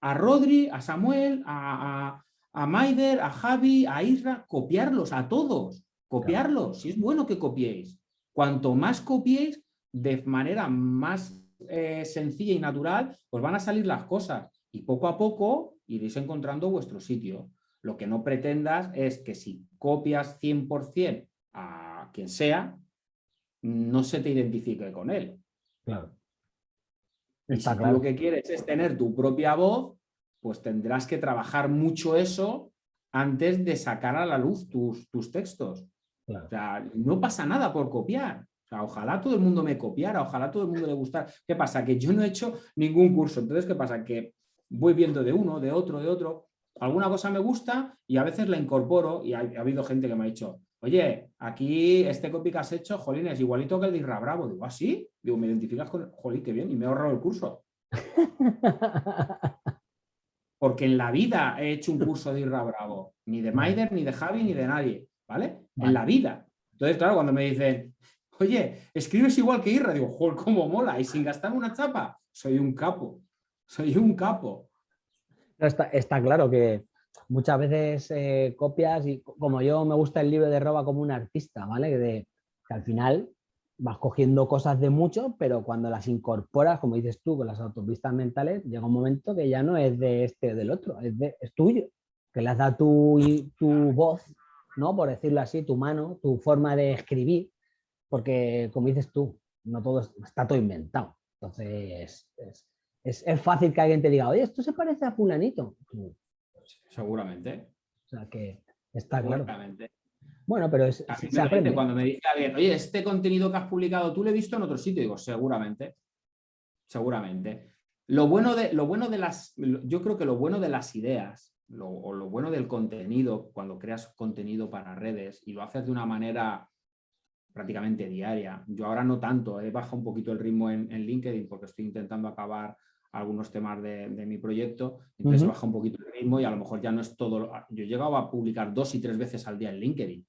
B: A Rodri, a Samuel, a, a Maider, a Javi, a Isra, copiarlos a todos, copiarlos, si es bueno que copiéis. Cuanto más copiéis, de manera más eh, sencilla y natural, pues van a salir las cosas y poco a poco iréis encontrando vuestro sitio. Lo que no pretendas es que si copias 100% a quien sea, no se te identifique con él.
A: Claro.
B: Si lo que quieres es tener tu propia voz, pues tendrás que trabajar mucho eso antes de sacar a la luz tus, tus textos. O sea, no pasa nada por copiar. O sea, ojalá todo el mundo me copiara, ojalá todo el mundo le gustara. ¿Qué pasa? Que yo no he hecho ningún curso. Entonces, ¿qué pasa? Que voy viendo de uno, de otro, de otro. Alguna cosa me gusta y a veces la incorporo y ha, habido gente que me ha dicho, oye, aquí este copy que has hecho, jolín, es igualito que el de Irra Bravo. Digo, ¿ah, sí? Digo, ¿me identificas con...? Jolín, qué bien, y me he ahorrado el curso. Porque en la vida he hecho un curso de Irra Bravo. Ni de Maider, ni de Javi, ni de nadie. ¿Vale? En la vida. Entonces, claro, cuando me dicen, Oye, escribes igual que Irra. Digo, joder, cómo mola. Y sin gastar una chapa, soy un capo. Soy un capo.
A: está, claro que muchas veces eh, copias y como yo me gusta el libro de Roba como un artista, ¿vale? De, que al final vas cogiendo cosas de mucho, pero cuando las incorporas, como dices tú, con las autopistas mentales, llega un momento que ya no es de este o del otro, es, de, es tuyo, que le has dado tu, tu voz, ¿no? Por decirlo así, tu mano, tu forma de escribir, porque como dices tú, no todo está todo inventado. Entonces, es, fácil que alguien te diga, oye, esto se parece a fulanito.
B: Seguramente.
A: O sea que está claro.
B: Bueno, pero es, se aprende. Cuando me dice alguien, oye, este contenido que has publicado, ¿tú lo he visto en otro sitio? Digo, seguramente. Seguramente. Lo bueno de, lo bueno de las, yo creo que lo bueno de las ideas o lo bueno del contenido, cuando creas contenido para redes y lo haces de una manera prácticamente diaria. Yo ahora no tanto, he bajado un poquito el ritmo en, LinkedIn porque estoy intentando acabar algunos temas de, mi proyecto, entonces he bajado un poquito el ritmo y a lo mejor ya no es todo. Yo he llegado a publicar dos y tres veces al día en LinkedIn.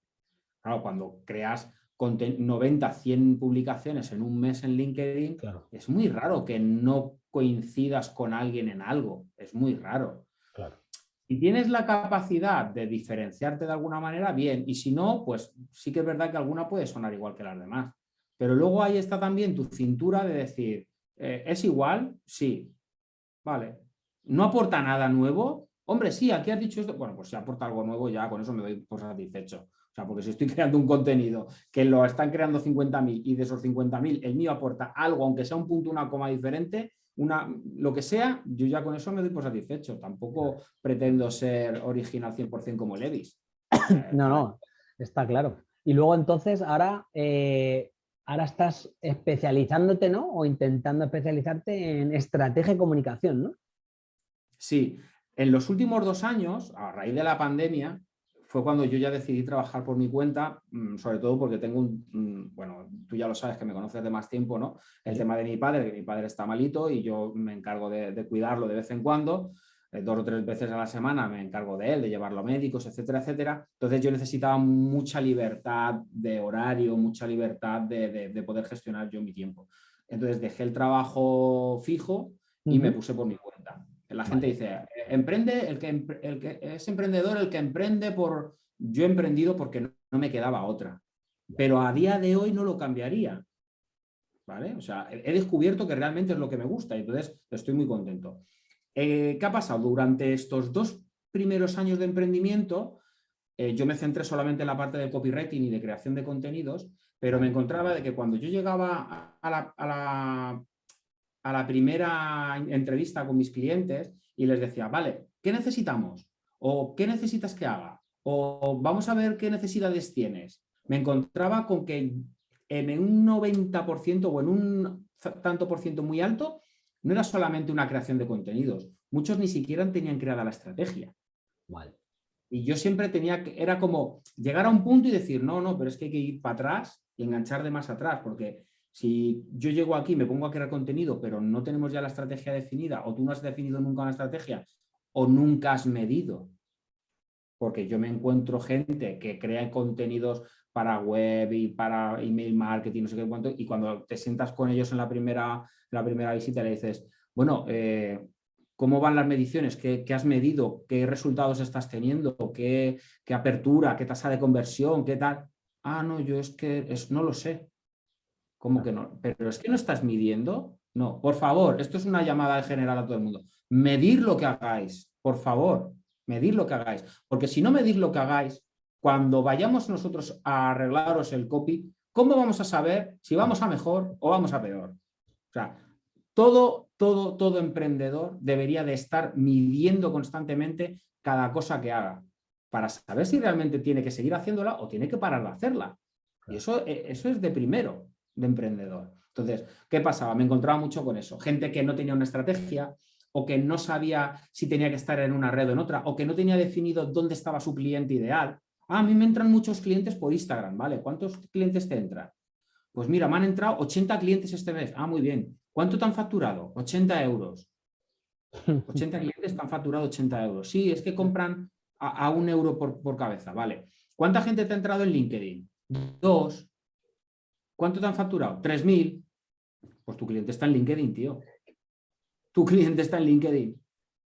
B: Claro, cuando creas 90, 100 publicaciones en un mes en LinkedIn, es muy raro que no coincidas con alguien en algo, es muy raro.
A: Claro.
B: Si tienes la capacidad de diferenciarte de alguna manera, bien. Y si no, pues sí que es verdad que alguna puede sonar igual que las demás. Pero luego ahí está también tu cintura de decir, eh, ¿es igual? Sí. Vale. ¿No aporta nada nuevo? Hombre, sí, aquí has dicho esto. Bueno, pues si aporta algo nuevo ya con eso me doy por satisfecho. O sea, porque si estoy creando un contenido que lo están creando 50.000 y de esos 50.000 el mío aporta algo, aunque sea un punto, una coma diferente, una, lo que sea, yo ya con eso me doy por satisfecho. Tampoco pretendo ser original 100% como Levis.
A: No, no, está claro. Y luego entonces ahora, eh, ahora estás especializándote, ¿no? O intentando especializarte en estrategia de comunicación, ¿no?
B: Sí, en los últimos dos años, a raíz de la pandemia, fue cuando yo ya decidí trabajar por mi cuenta, mm, sobre todo porque tengo un, bueno, tú ya lo sabes que me conoces de más tiempo, ¿no? El tema de mi padre, que mi padre está malito y yo me encargo de, cuidarlo de vez en cuando, eh, dos o tres veces a la semana me encargo de él, de llevarlo a médicos, etcétera, etcétera. Entonces yo necesitaba mucha libertad de horario, mucha libertad de, poder gestionar yo mi tiempo. Entonces dejé el trabajo fijo y me puse por mi cuenta. La gente dice, emprende, el que, el que, es emprendedor el que emprende por... Yo he emprendido porque no, me quedaba otra, pero a día de hoy no lo cambiaría. ¿Vale? O sea, he descubierto que realmente es lo que me gusta y entonces estoy muy contento. Eh, ¿Qué ha pasado? Durante estos dos primeros años de emprendimiento, eh, yo me centré solamente en la parte de copywriting y de creación de contenidos, pero me encontraba de que cuando yo llegaba a la a la primera entrevista con mis clientes y les decía, vale, ¿qué necesitamos? ¿O qué necesitas que haga? O vamos a ver qué necesidades tienes. Me encontraba con que en un 90% o en un tanto por ciento muy alto, no era solamente una creación de contenidos. Muchos ni siquiera tenían creada la estrategia. Y yo siempre tenía que, era como llegar a un punto y decir, no, no, pero es que hay que ir para atrás y enganchar de más atrás, porque si yo llego aquí, me pongo a crear contenido, pero no tenemos ya la estrategia definida, o tú no has definido nunca una estrategia, o nunca has medido. Porque yo me encuentro gente que crea contenidos para web y para email marketing, no sé qué cuánto, y cuando te sientas con ellos en la primera, la primera visita le dices, bueno, eh, cómo van las mediciones, qué, has medido, qué resultados estás teniendo, qué, qué, apertura, qué tasa de conversión, qué tal. Ah, no, yo es que es, no lo sé. ¿Cómo que no? Pero es que no estás midiendo. No, por favor, esto es una llamada general a todo el mundo. Medir lo que hagáis, por favor, medir lo que hagáis. Porque si no medís lo que hagáis, cuando vayamos nosotros a arreglaros el copy, ¿cómo vamos a saber si vamos a mejor o vamos a peor? O sea, todo, todo, todo emprendedor debería de estar midiendo constantemente cada cosa que haga para saber si realmente tiene que seguir haciéndola o tiene que parar de hacerla. Y eso, eh, eso es de primero, de emprendedor. Entonces, ¿qué pasaba? Me encontraba mucho con eso. Gente que no tenía una estrategia o que no sabía si tenía que estar en una red o en otra, o que no tenía definido dónde estaba su cliente ideal. Ah, a mí me entran muchos clientes por Instagram, ¿vale? ¿Cuántos clientes te entran? Pues mira, me han entrado 80 clientes este mes. Ah, muy bien. ¿Cuánto te han facturado? 80 euros. 80 clientes te han facturado 80 euros. Sí, es que compran a, un euro por, cabeza, vale. ¿Cuánta gente te ha entrado en LinkedIn? Dos. ¿Cuánto te han facturado? 3.000. Pues tu cliente está en LinkedIn, tío. Tu cliente está en LinkedIn,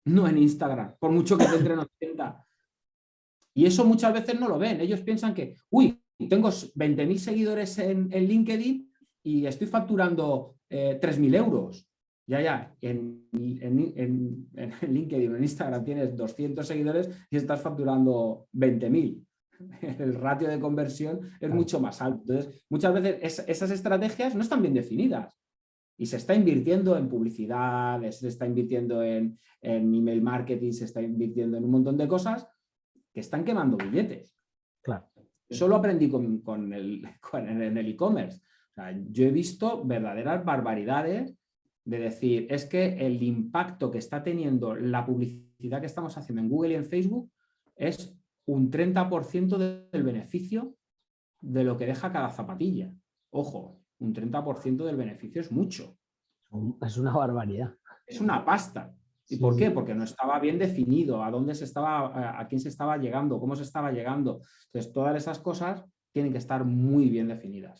B: no en Instagram, por mucho que te entren 80. Y eso muchas veces no lo ven. Ellos piensan que, uy, tengo 20.000 seguidores en, LinkedIn y estoy facturando eh, 3.000 euros. Ya, ya, en, en, en, LinkedIn en Instagram tienes 200 seguidores y estás facturando 20.000. El ratio de conversión es mucho más alto. Entonces, muchas veces esas estrategias no están bien definidas. Y se está invirtiendo en publicidad, se está invirtiendo en, en email marketing, se está invirtiendo en un montón de cosas que están quemando billetes.
A: Claro.
B: Eso lo aprendí con, con el, en el e-commerce yo he visto verdaderas barbaridades de decir, es que el impacto que está teniendo la publicidad que estamos haciendo en Google y en Facebook es un 30% del beneficio de lo que deja cada zapatilla. Ojo, un 30% del beneficio es mucho.
A: Es una barbaridad.
B: Es una pasta. ¿Y por qué? Porque no estaba bien definido a dónde se estaba, a quién se estaba llegando, cómo se estaba llegando. Entonces, todas esas cosas tienen que estar muy bien definidas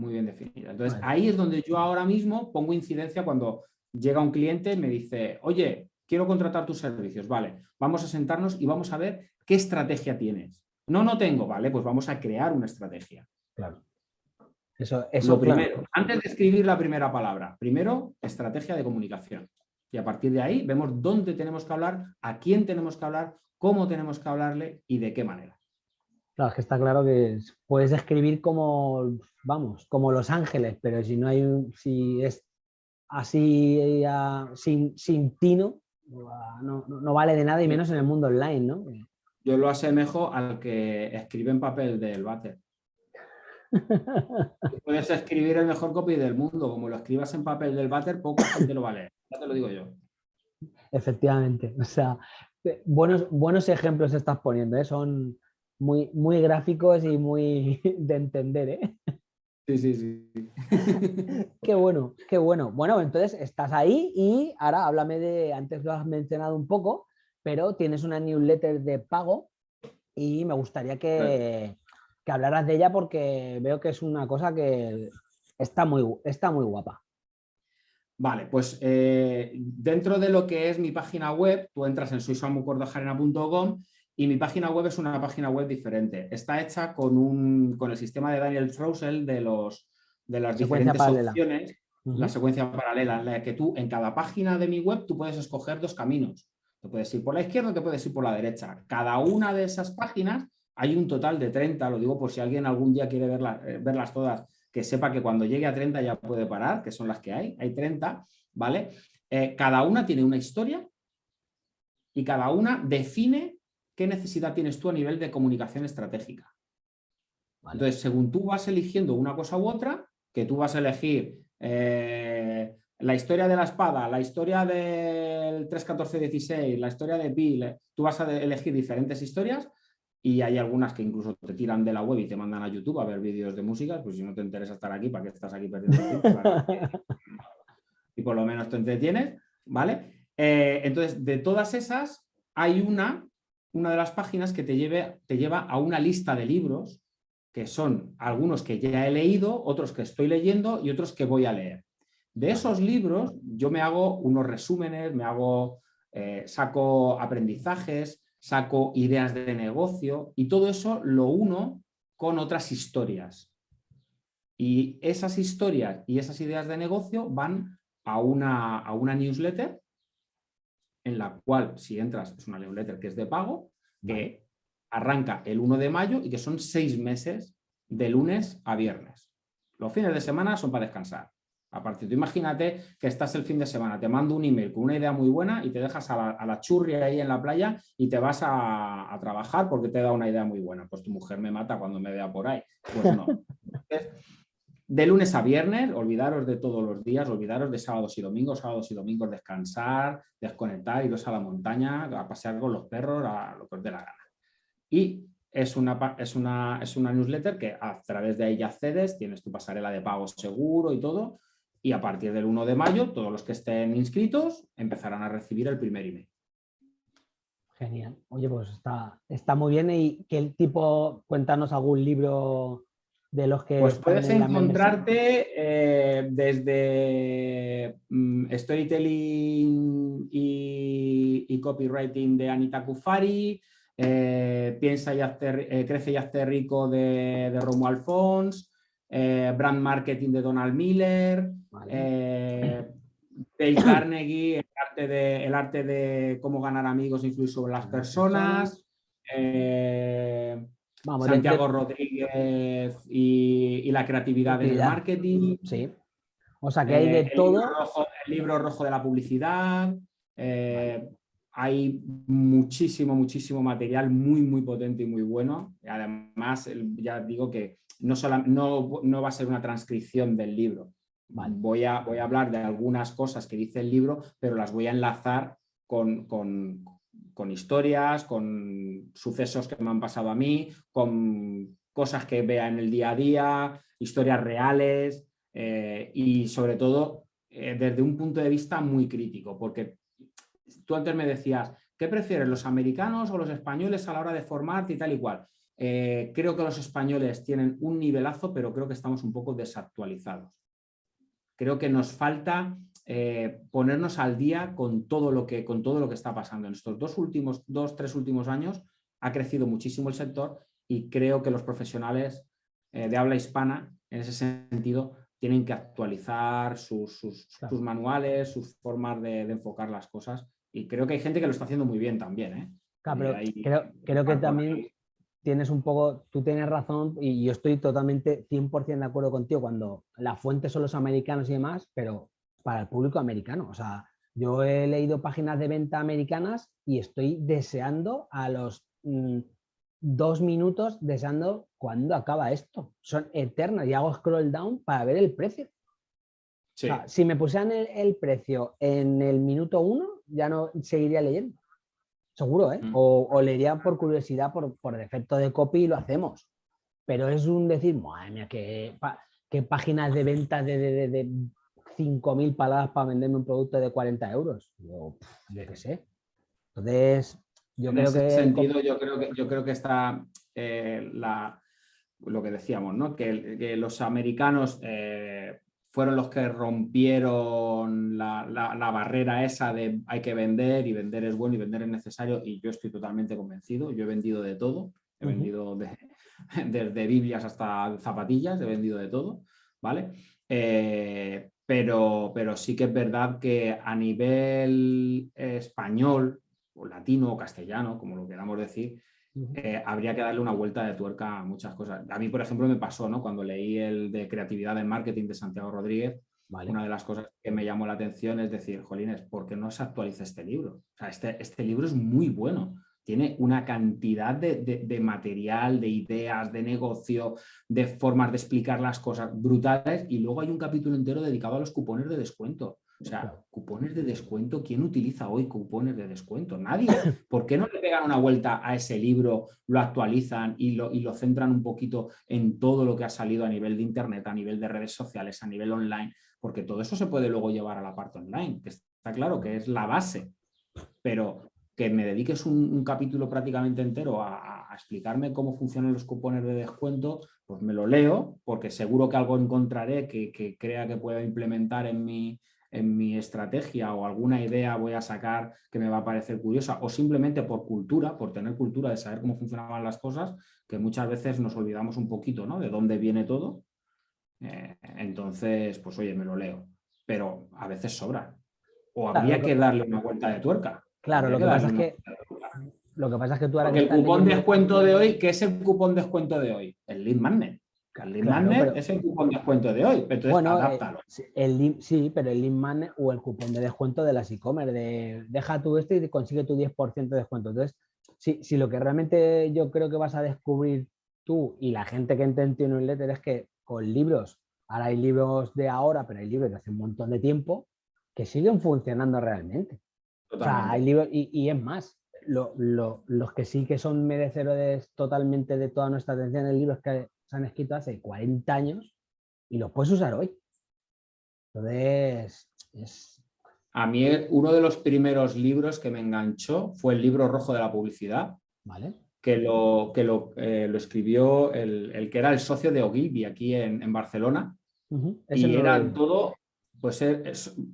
B: muy bien definida. Entonces, ahí es donde yo ahora mismo pongo incidencia cuando llega un cliente y me dice, oye, quiero contratar tus servicios, vale, vamos a sentarnos y vamos a ver qué estrategia tienes. No, no tengo, vale, pues vamos a crear una estrategia.
A: Claro. Eso, eso
B: Lo primero, antes de escribir la primera palabra, primero, estrategia de comunicación. Y a partir de ahí vemos dónde tenemos que hablar, a quién tenemos que hablar, cómo tenemos que hablarle y de qué manera.
A: Claro, es que está claro que puedes escribir como, vamos, como Los Ángeles, pero si no hay si es así sin, sin tino, no, no, vale de nada y menos en el mundo online, ¿no?
B: Yo lo asemejo al que escribe en papel del váter. Puedes escribir el mejor copy del mundo, como lo escribas en papel del váter, poca gente lo vale, ya te lo digo yo.
A: Efectivamente, o sea, buenos, buenos ejemplos estás poniendo, ¿eh? son, muy, muy gráficos y muy de entender, ¿eh?
B: Sí, sí, sí.
A: qué bueno, qué bueno. Bueno, entonces estás ahí y ahora háblame de, antes lo has mencionado un poco, pero tienes una newsletter de pago y me gustaría que, que hablaras de ella porque veo que es una cosa que está muy, está muy guapa.
B: Vale, pues eh, dentro de lo que es mi página web, tú entras en soysamucordojarena.com y mi página web es una página web diferente. Está hecha con, un, con el sistema de Daniel Trousel de, los, de las diferentes opciones, la secuencia paralela, en la que tú en cada página de mi web tú puedes escoger dos caminos. Te puedes ir por la izquierda te puedes ir por la derecha. Cada una de esas páginas hay un total de 30, lo digo por si alguien algún día quiere eh, verlas todas, que sepa que cuando llegue a 30 ya puede parar, que son las que hay, hay 30, ¿vale? Eh, cada una tiene una historia y cada una define qué necesidad tienes tú a nivel de comunicación estratégica. Entonces, según tú vas eligiendo una cosa u otra, que tú vas a elegir eh, la historia de la espada, la historia del 3.14.16, la historia de Bill, tú vas a elegir diferentes historias y hay algunas que incluso te tiran de la web y te mandan a YouTube a ver vídeos de música, pues si no te interesa estar aquí, ¿para qué estás aquí perdiendo tiempo? y por lo menos te entretienes, ¿vale? Eh, entonces, de todas esas, hay una una de las páginas que te, lleve, te lleva a una lista de libros, que son algunos que ya he leído, otros que estoy leyendo y otros que voy a leer. De esos libros yo me hago unos resúmenes, me hago, eh, saco aprendizajes, saco ideas de negocio y todo eso lo uno con otras historias. Y esas historias y esas ideas de negocio van a una, a una newsletter en la cual, si entras, es una newsletter que es de pago, que arranca el 1 de mayo y que son seis meses de lunes a viernes. Los fines de semana son para descansar. Aparte, tú imagínate que estás el fin de semana, te mando un email con una idea muy buena y te dejas a la, churri ahí en la playa y te vas a, trabajar porque te da una idea muy buena. Pues tu mujer me mata cuando me vea por ahí. Pues no. de lunes a viernes, olvidaros de todos los días, olvidaros de sábados y domingos, sábados y domingos descansar, desconectar, iros a la montaña, a pasear con los perros, a lo que os dé la gana. Y es una, es, una, es una newsletter que a través de ahí ya accedes, tienes tu pasarela de pago seguro y todo, y a partir del 1 de mayo todos los que estén inscritos empezarán a recibir el primer email.
A: Genial. Oye, pues está, está muy bien. ¿Y qué tipo, cuéntanos algún libro de los que...
B: Pues puedes encontrarte eh, desde mm, storytelling y, copywriting de Anita Kufari, eh, Piensa y eh, Crece y hazte rico de, de Romo Alfons, Brand Marketing de Donald Miller, Dale Carnegie, el arte, de, el arte de cómo ganar amigos e influir sobre las personas, Santiago Rodríguez y, la creatividad del marketing.
A: Sí. O sea que hay de
B: eh,
A: todo.
B: el libro rojo de la publicidad. Eh, hay muchísimo, muchísimo material muy, muy potente y muy bueno. Además, ya digo que no, no, va a ser una transcripción del libro. Voy, a, voy a hablar de algunas cosas que dice el libro, pero las voy a enlazar con, con historias, con sucesos que me han pasado a mí, con cosas que vea en el día a día, historias reales eh, y sobre todo eh, desde un punto de vista muy crítico, porque tú antes me decías, ¿qué prefieres, los americanos o los españoles a la hora de formarte y tal y cual? Eh, creo que los españoles tienen un nivelazo, pero creo que estamos un poco desactualizados. Creo que nos falta eh, ponernos al día con todo, lo que, con todo lo que está pasando. En estos dos últimos, dos, tres últimos años ha crecido muchísimo el sector y creo que los profesionales eh, de habla hispana, en ese sentido, tienen que actualizar sus, sus, manuales, sus formas de, enfocar las cosas y creo que hay gente que lo está haciendo muy bien también. ¿eh?
A: creo, creo que también tienes un poco, tú tienes razón y yo estoy totalmente 100% de acuerdo contigo cuando la fuente son los americanos y demás, pero para el público americano. O sea, yo he leído páginas de venta americanas y estoy deseando a los mm, dos minutos, deseando cuándo acaba esto. Son eternas y hago scroll down para ver el precio. si me pusieran el, precio en el minuto uno, ya no seguiría leyendo. Seguro, ¿eh? Mm. O, leería por curiosidad, por, por, defecto de copy y lo hacemos. Pero es un decir, madre mía, qué, páginas de venta de 5.000 palabras para venderme un producto de 40 euros. Yo, qué sé. Entonces, yo creo que...
B: sentido, yo creo que, yo creo que está eh, la, lo que decíamos, ¿no? que, los americanos eh, fueron los que rompieron la, barrera esa de hay que vender y vender es bueno y vender es necesario y yo estoy totalmente convencido. Yo he vendido de todo, he vendido desde Biblias hasta zapatillas, he vendido de todo, ¿vale? Eh, pero, pero sí que es verdad que a nivel español, o latino o castellano, como lo queramos decir, eh, habría que darle una vuelta de tuerca a muchas cosas. A mí, por ejemplo, me pasó ¿no? cuando leí el de creatividad en marketing de Santiago Rodríguez, una de las cosas que me llamó la atención es decir, Jolines, ¿por qué no se actualiza este libro? O sea, este, este libro es muy bueno tiene una cantidad de, material, de ideas, de negocio, de formas de explicar las cosas brutales y luego hay un capítulo entero dedicado a los cupones de descuento. O sea, cupones de descuento, ¿quién utiliza hoy cupones de descuento? Nadie. ¿Por qué no le pegan una vuelta a ese libro, lo actualizan y lo, y lo centran un poquito en todo lo que ha salido a nivel de Internet, a nivel de redes sociales, a nivel online? Porque todo eso se puede luego llevar a la parte online, que está claro que es la base. Pero que me dediques un, capítulo prácticamente entero a, explicarme cómo funcionan los cupones de descuento, pues me lo leo, porque seguro que algo encontraré que, crea que pueda implementar en mi, en mi estrategia o alguna idea voy a sacar que me va a parecer curiosa o simplemente por cultura, por tener cultura de saber cómo funcionaban las cosas, que muchas veces nos olvidamos un poquito ¿no? de dónde viene todo. Eh, entonces, pues oye, me lo leo, pero a veces sobra. O habría que darle una vuelta de tuerca.
A: Claro, lo que, pasa es que, lo que pasa es que tú ahora...
B: el cupón de descuento de hoy, ¿qué es el cupón de descuento de hoy? El lead magnet. El lead magnet es el cupón de descuento de hoy, entonces bueno, eh, adáptalo.
A: el, sí, pero el lead magnet o el cupón de descuento de las e-commerce, de deja tú esto y consigue tu 10% de descuento. Entonces, si, si lo que realmente yo creo que vas a descubrir tú y la gente que entiende un letter es que con libros, ahora hay libros de ahora, pero hay libros de hace un montón de tiempo, que siguen funcionando realmente. O sea, hay libros, y, es más, los que sí que son merecedores totalmente de toda nuestra atención en libros que se han escrito hace 40 años y los puedes usar hoy. Entonces, es...
B: A mí uno de los primeros libros que me enganchó fue el libro rojo de la publicidad.
A: Vale.
B: Que lo, que lo, eh, lo escribió el, que era el socio de Ogilvy aquí en, Barcelona. Y era todo, pues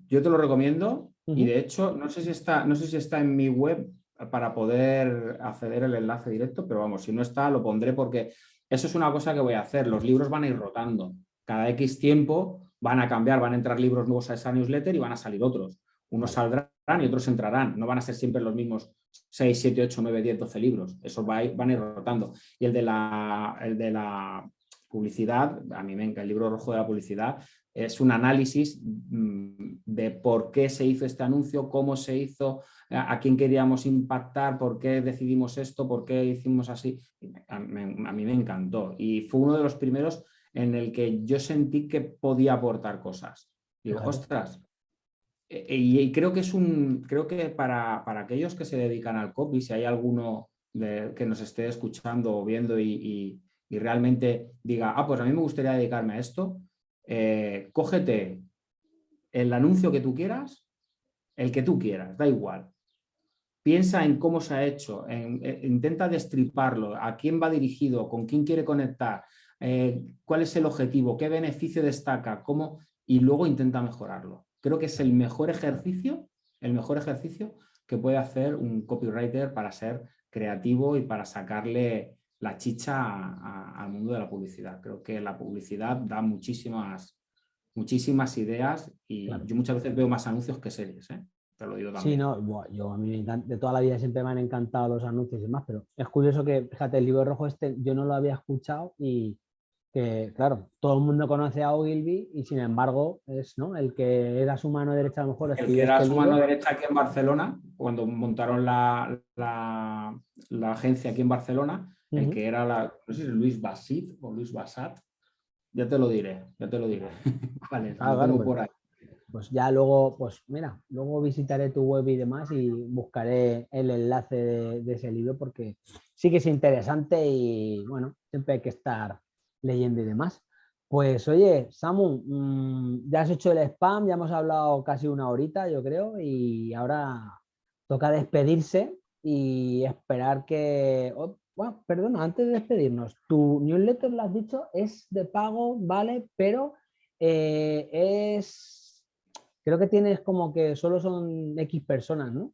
B: yo te lo recomiendo y de hecho no sé, si está, no sé si está en mi web para poder acceder el enlace directo, pero vamos, si no está lo pondré porque eso es una cosa que voy a hacer. Los libros van a ir rotando. Cada X tiempo van a cambiar, van a entrar libros nuevos a esa newsletter y van a salir otros. Unos saldrán y otros entrarán. No van a ser siempre los mismos 6, 7, 8, 9, 10, 12 libros. Esos van a ir rotando. Y el de la, el de la publicidad, a mí me encanta el libro rojo de la publicidad, es un análisis mm, de por qué se hizo este anuncio, cómo se hizo, a quién queríamos impactar, por qué decidimos esto, por qué hicimos así. A, mí me encantó y fue uno de los primeros en el que yo sentí que podía aportar cosas. Digo, ostras, e, e, y, creo que es un, creo que para, aquellos que se dedican al copy, si hay alguno que nos esté escuchando o viendo y, y realmente diga, ah, pues a mí me gustaría dedicarme a esto, eh, cógete el anuncio que tú quieras, el que tú quieras, da igual. Piensa en cómo se ha hecho, eh, intenta destriparlo, a quién va dirigido, con quién quiere conectar, eh, cuál es el objetivo, qué beneficio destaca, cómo, y luego intenta mejorarlo. Creo que es el mejor ejercicio, el mejor ejercicio que puede hacer un copywriter para ser creativo y para sacarle la chicha al mundo de la publicidad. Creo que la publicidad da muchísimas, muchísimas ideas y yo muchas veces veo más anuncios que series. ¿eh? Te lo digo también.
A: Sí, no, yo a mí de toda la vida siempre me han encantado los anuncios y demás, pero es curioso que, fíjate, el libro rojo este yo no lo había escuchado y que, claro, todo el mundo conoce a Ogilvy y sin embargo es ¿no? el que era su mano derecha a lo mejor.
B: El que era su mano derecha aquí en Barcelona, cuando montaron la, la, la agencia aquí en Barcelona, el que era la, no sé si es Luis Basit o Luis Basat, ya te lo diré, ya te lo diré. vale, ah,
A: pues, por ahí. Pues ya luego, pues mira, luego visitaré tu web y demás y buscaré el enlace de, ese libro porque sí que es interesante y bueno, siempre hay que estar leyendo y demás. Pues oye, Samu, mm, ya has hecho el spam, ya hemos hablado casi una horita, yo creo, y ahora toca despedirse y esperar que... Oh, bueno, perdona, antes de despedirnos, tu newsletter, lo has dicho, es de pago, ¿vale? Pero eh, es, creo que tienes como que solo son X personas, ¿no?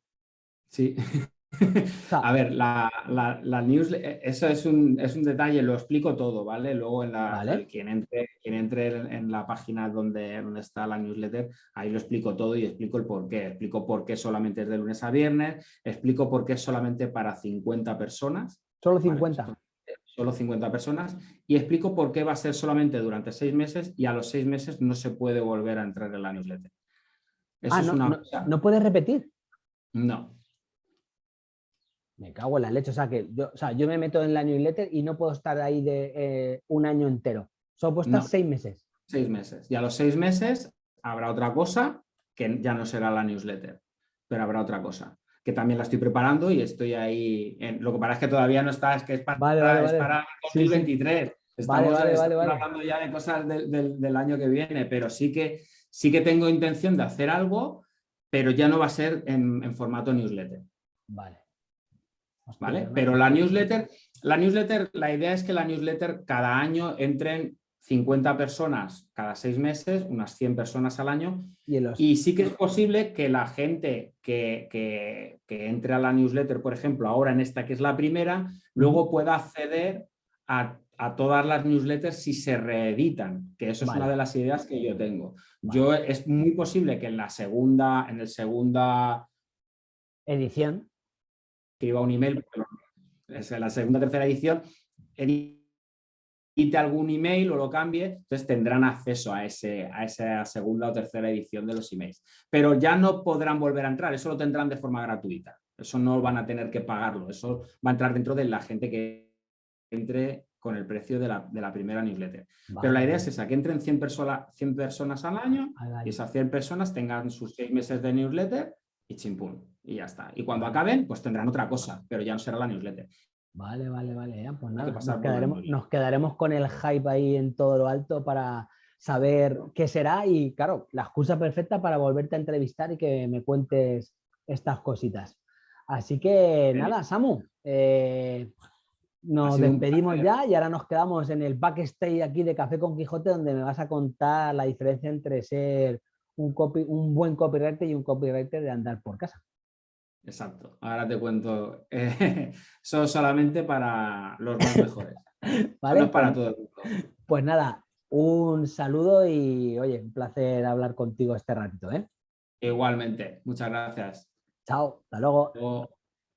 B: Sí. A ver, la, la, newsletter, eso es un, es un, detalle, lo explico todo, ¿vale? Luego en la, quien entre, quien entre en, la página donde, donde está la newsletter, ahí lo explico todo y explico el por qué. Explico por qué solamente es de lunes a viernes, explico por qué es solamente para 50 personas,
A: Solo 50.
B: solo 50 personas y explico por qué va a ser solamente durante seis meses y a los seis meses no se puede volver a entrar en la newsletter.
A: Eso ah, no, no, puedes repetir?
B: No.
A: Me cago en la leche. O sea, que yo, o sea, yo me meto en la newsletter y no puedo estar ahí de eh, un año entero. Solo puedo estar seis meses.
B: Seis meses. Y a los seis meses habrá otra cosa que ya no será la newsletter, pero habrá otra cosa que también la estoy preparando y estoy ahí. En, lo que pasa es que todavía no está, es que es para, para 2023. Estamos, hablando ya de cosas del, año que viene, pero sí que, sí que tengo intención de hacer algo, pero ya no va a ser en, formato newsletter.
A: Vale.
B: ¿Vale? Pero la newsletter, la newsletter, la idea es que la newsletter cada año entren 50 personas cada seis meses, unas 100 personas al año. Y, sí que es posible que la gente que, que, entre a la newsletter, por ejemplo, ahora en esta que es la primera, luego pueda acceder a, a todas las newsletters si se reeditan, que eso es una de las ideas que yo tengo. Yo Es muy posible que en la segunda, en el segunda
A: edición,
B: escriba un email, es la segunda tercera edición, quite algún email o lo cambie, entonces tendrán acceso a, ese, a esa segunda o tercera edición de los emails. Pero ya no podrán volver a entrar, eso lo tendrán de forma gratuita. Eso no van a tener que pagarlo, eso va a entrar dentro de la gente que entre con el precio de la, primera newsletter. Pero la idea es esa, que entren 100, 100 personas al año y esas 100 personas tengan sus seis meses de newsletter y chimpún, y ya está. Y cuando acaben, pues tendrán otra cosa, pero ya no será la newsletter.
A: Vale, vale, vale. pues nada, nos quedaremos, con el hype ahí en todo lo alto para saber qué será y claro, la excusa perfecta para volverte a entrevistar y que me cuentes estas cositas. Así que nada, Samu, eh, nos despedimos ya y ahora nos quedamos en el backstage aquí de Café con Quijote donde me vas a contar la diferencia entre ser un, copy, un buen copywriter y un copywriter de andar por casa.
B: Exacto. Ahora te cuento. Eh, son solamente para los más mejores. ¿Vale? para todo el mundo.
A: Pues nada, un saludo y oye, un placer hablar contigo este ratito. ¿eh?
B: Igualmente. Muchas gracias.
A: Chao. Hasta luego.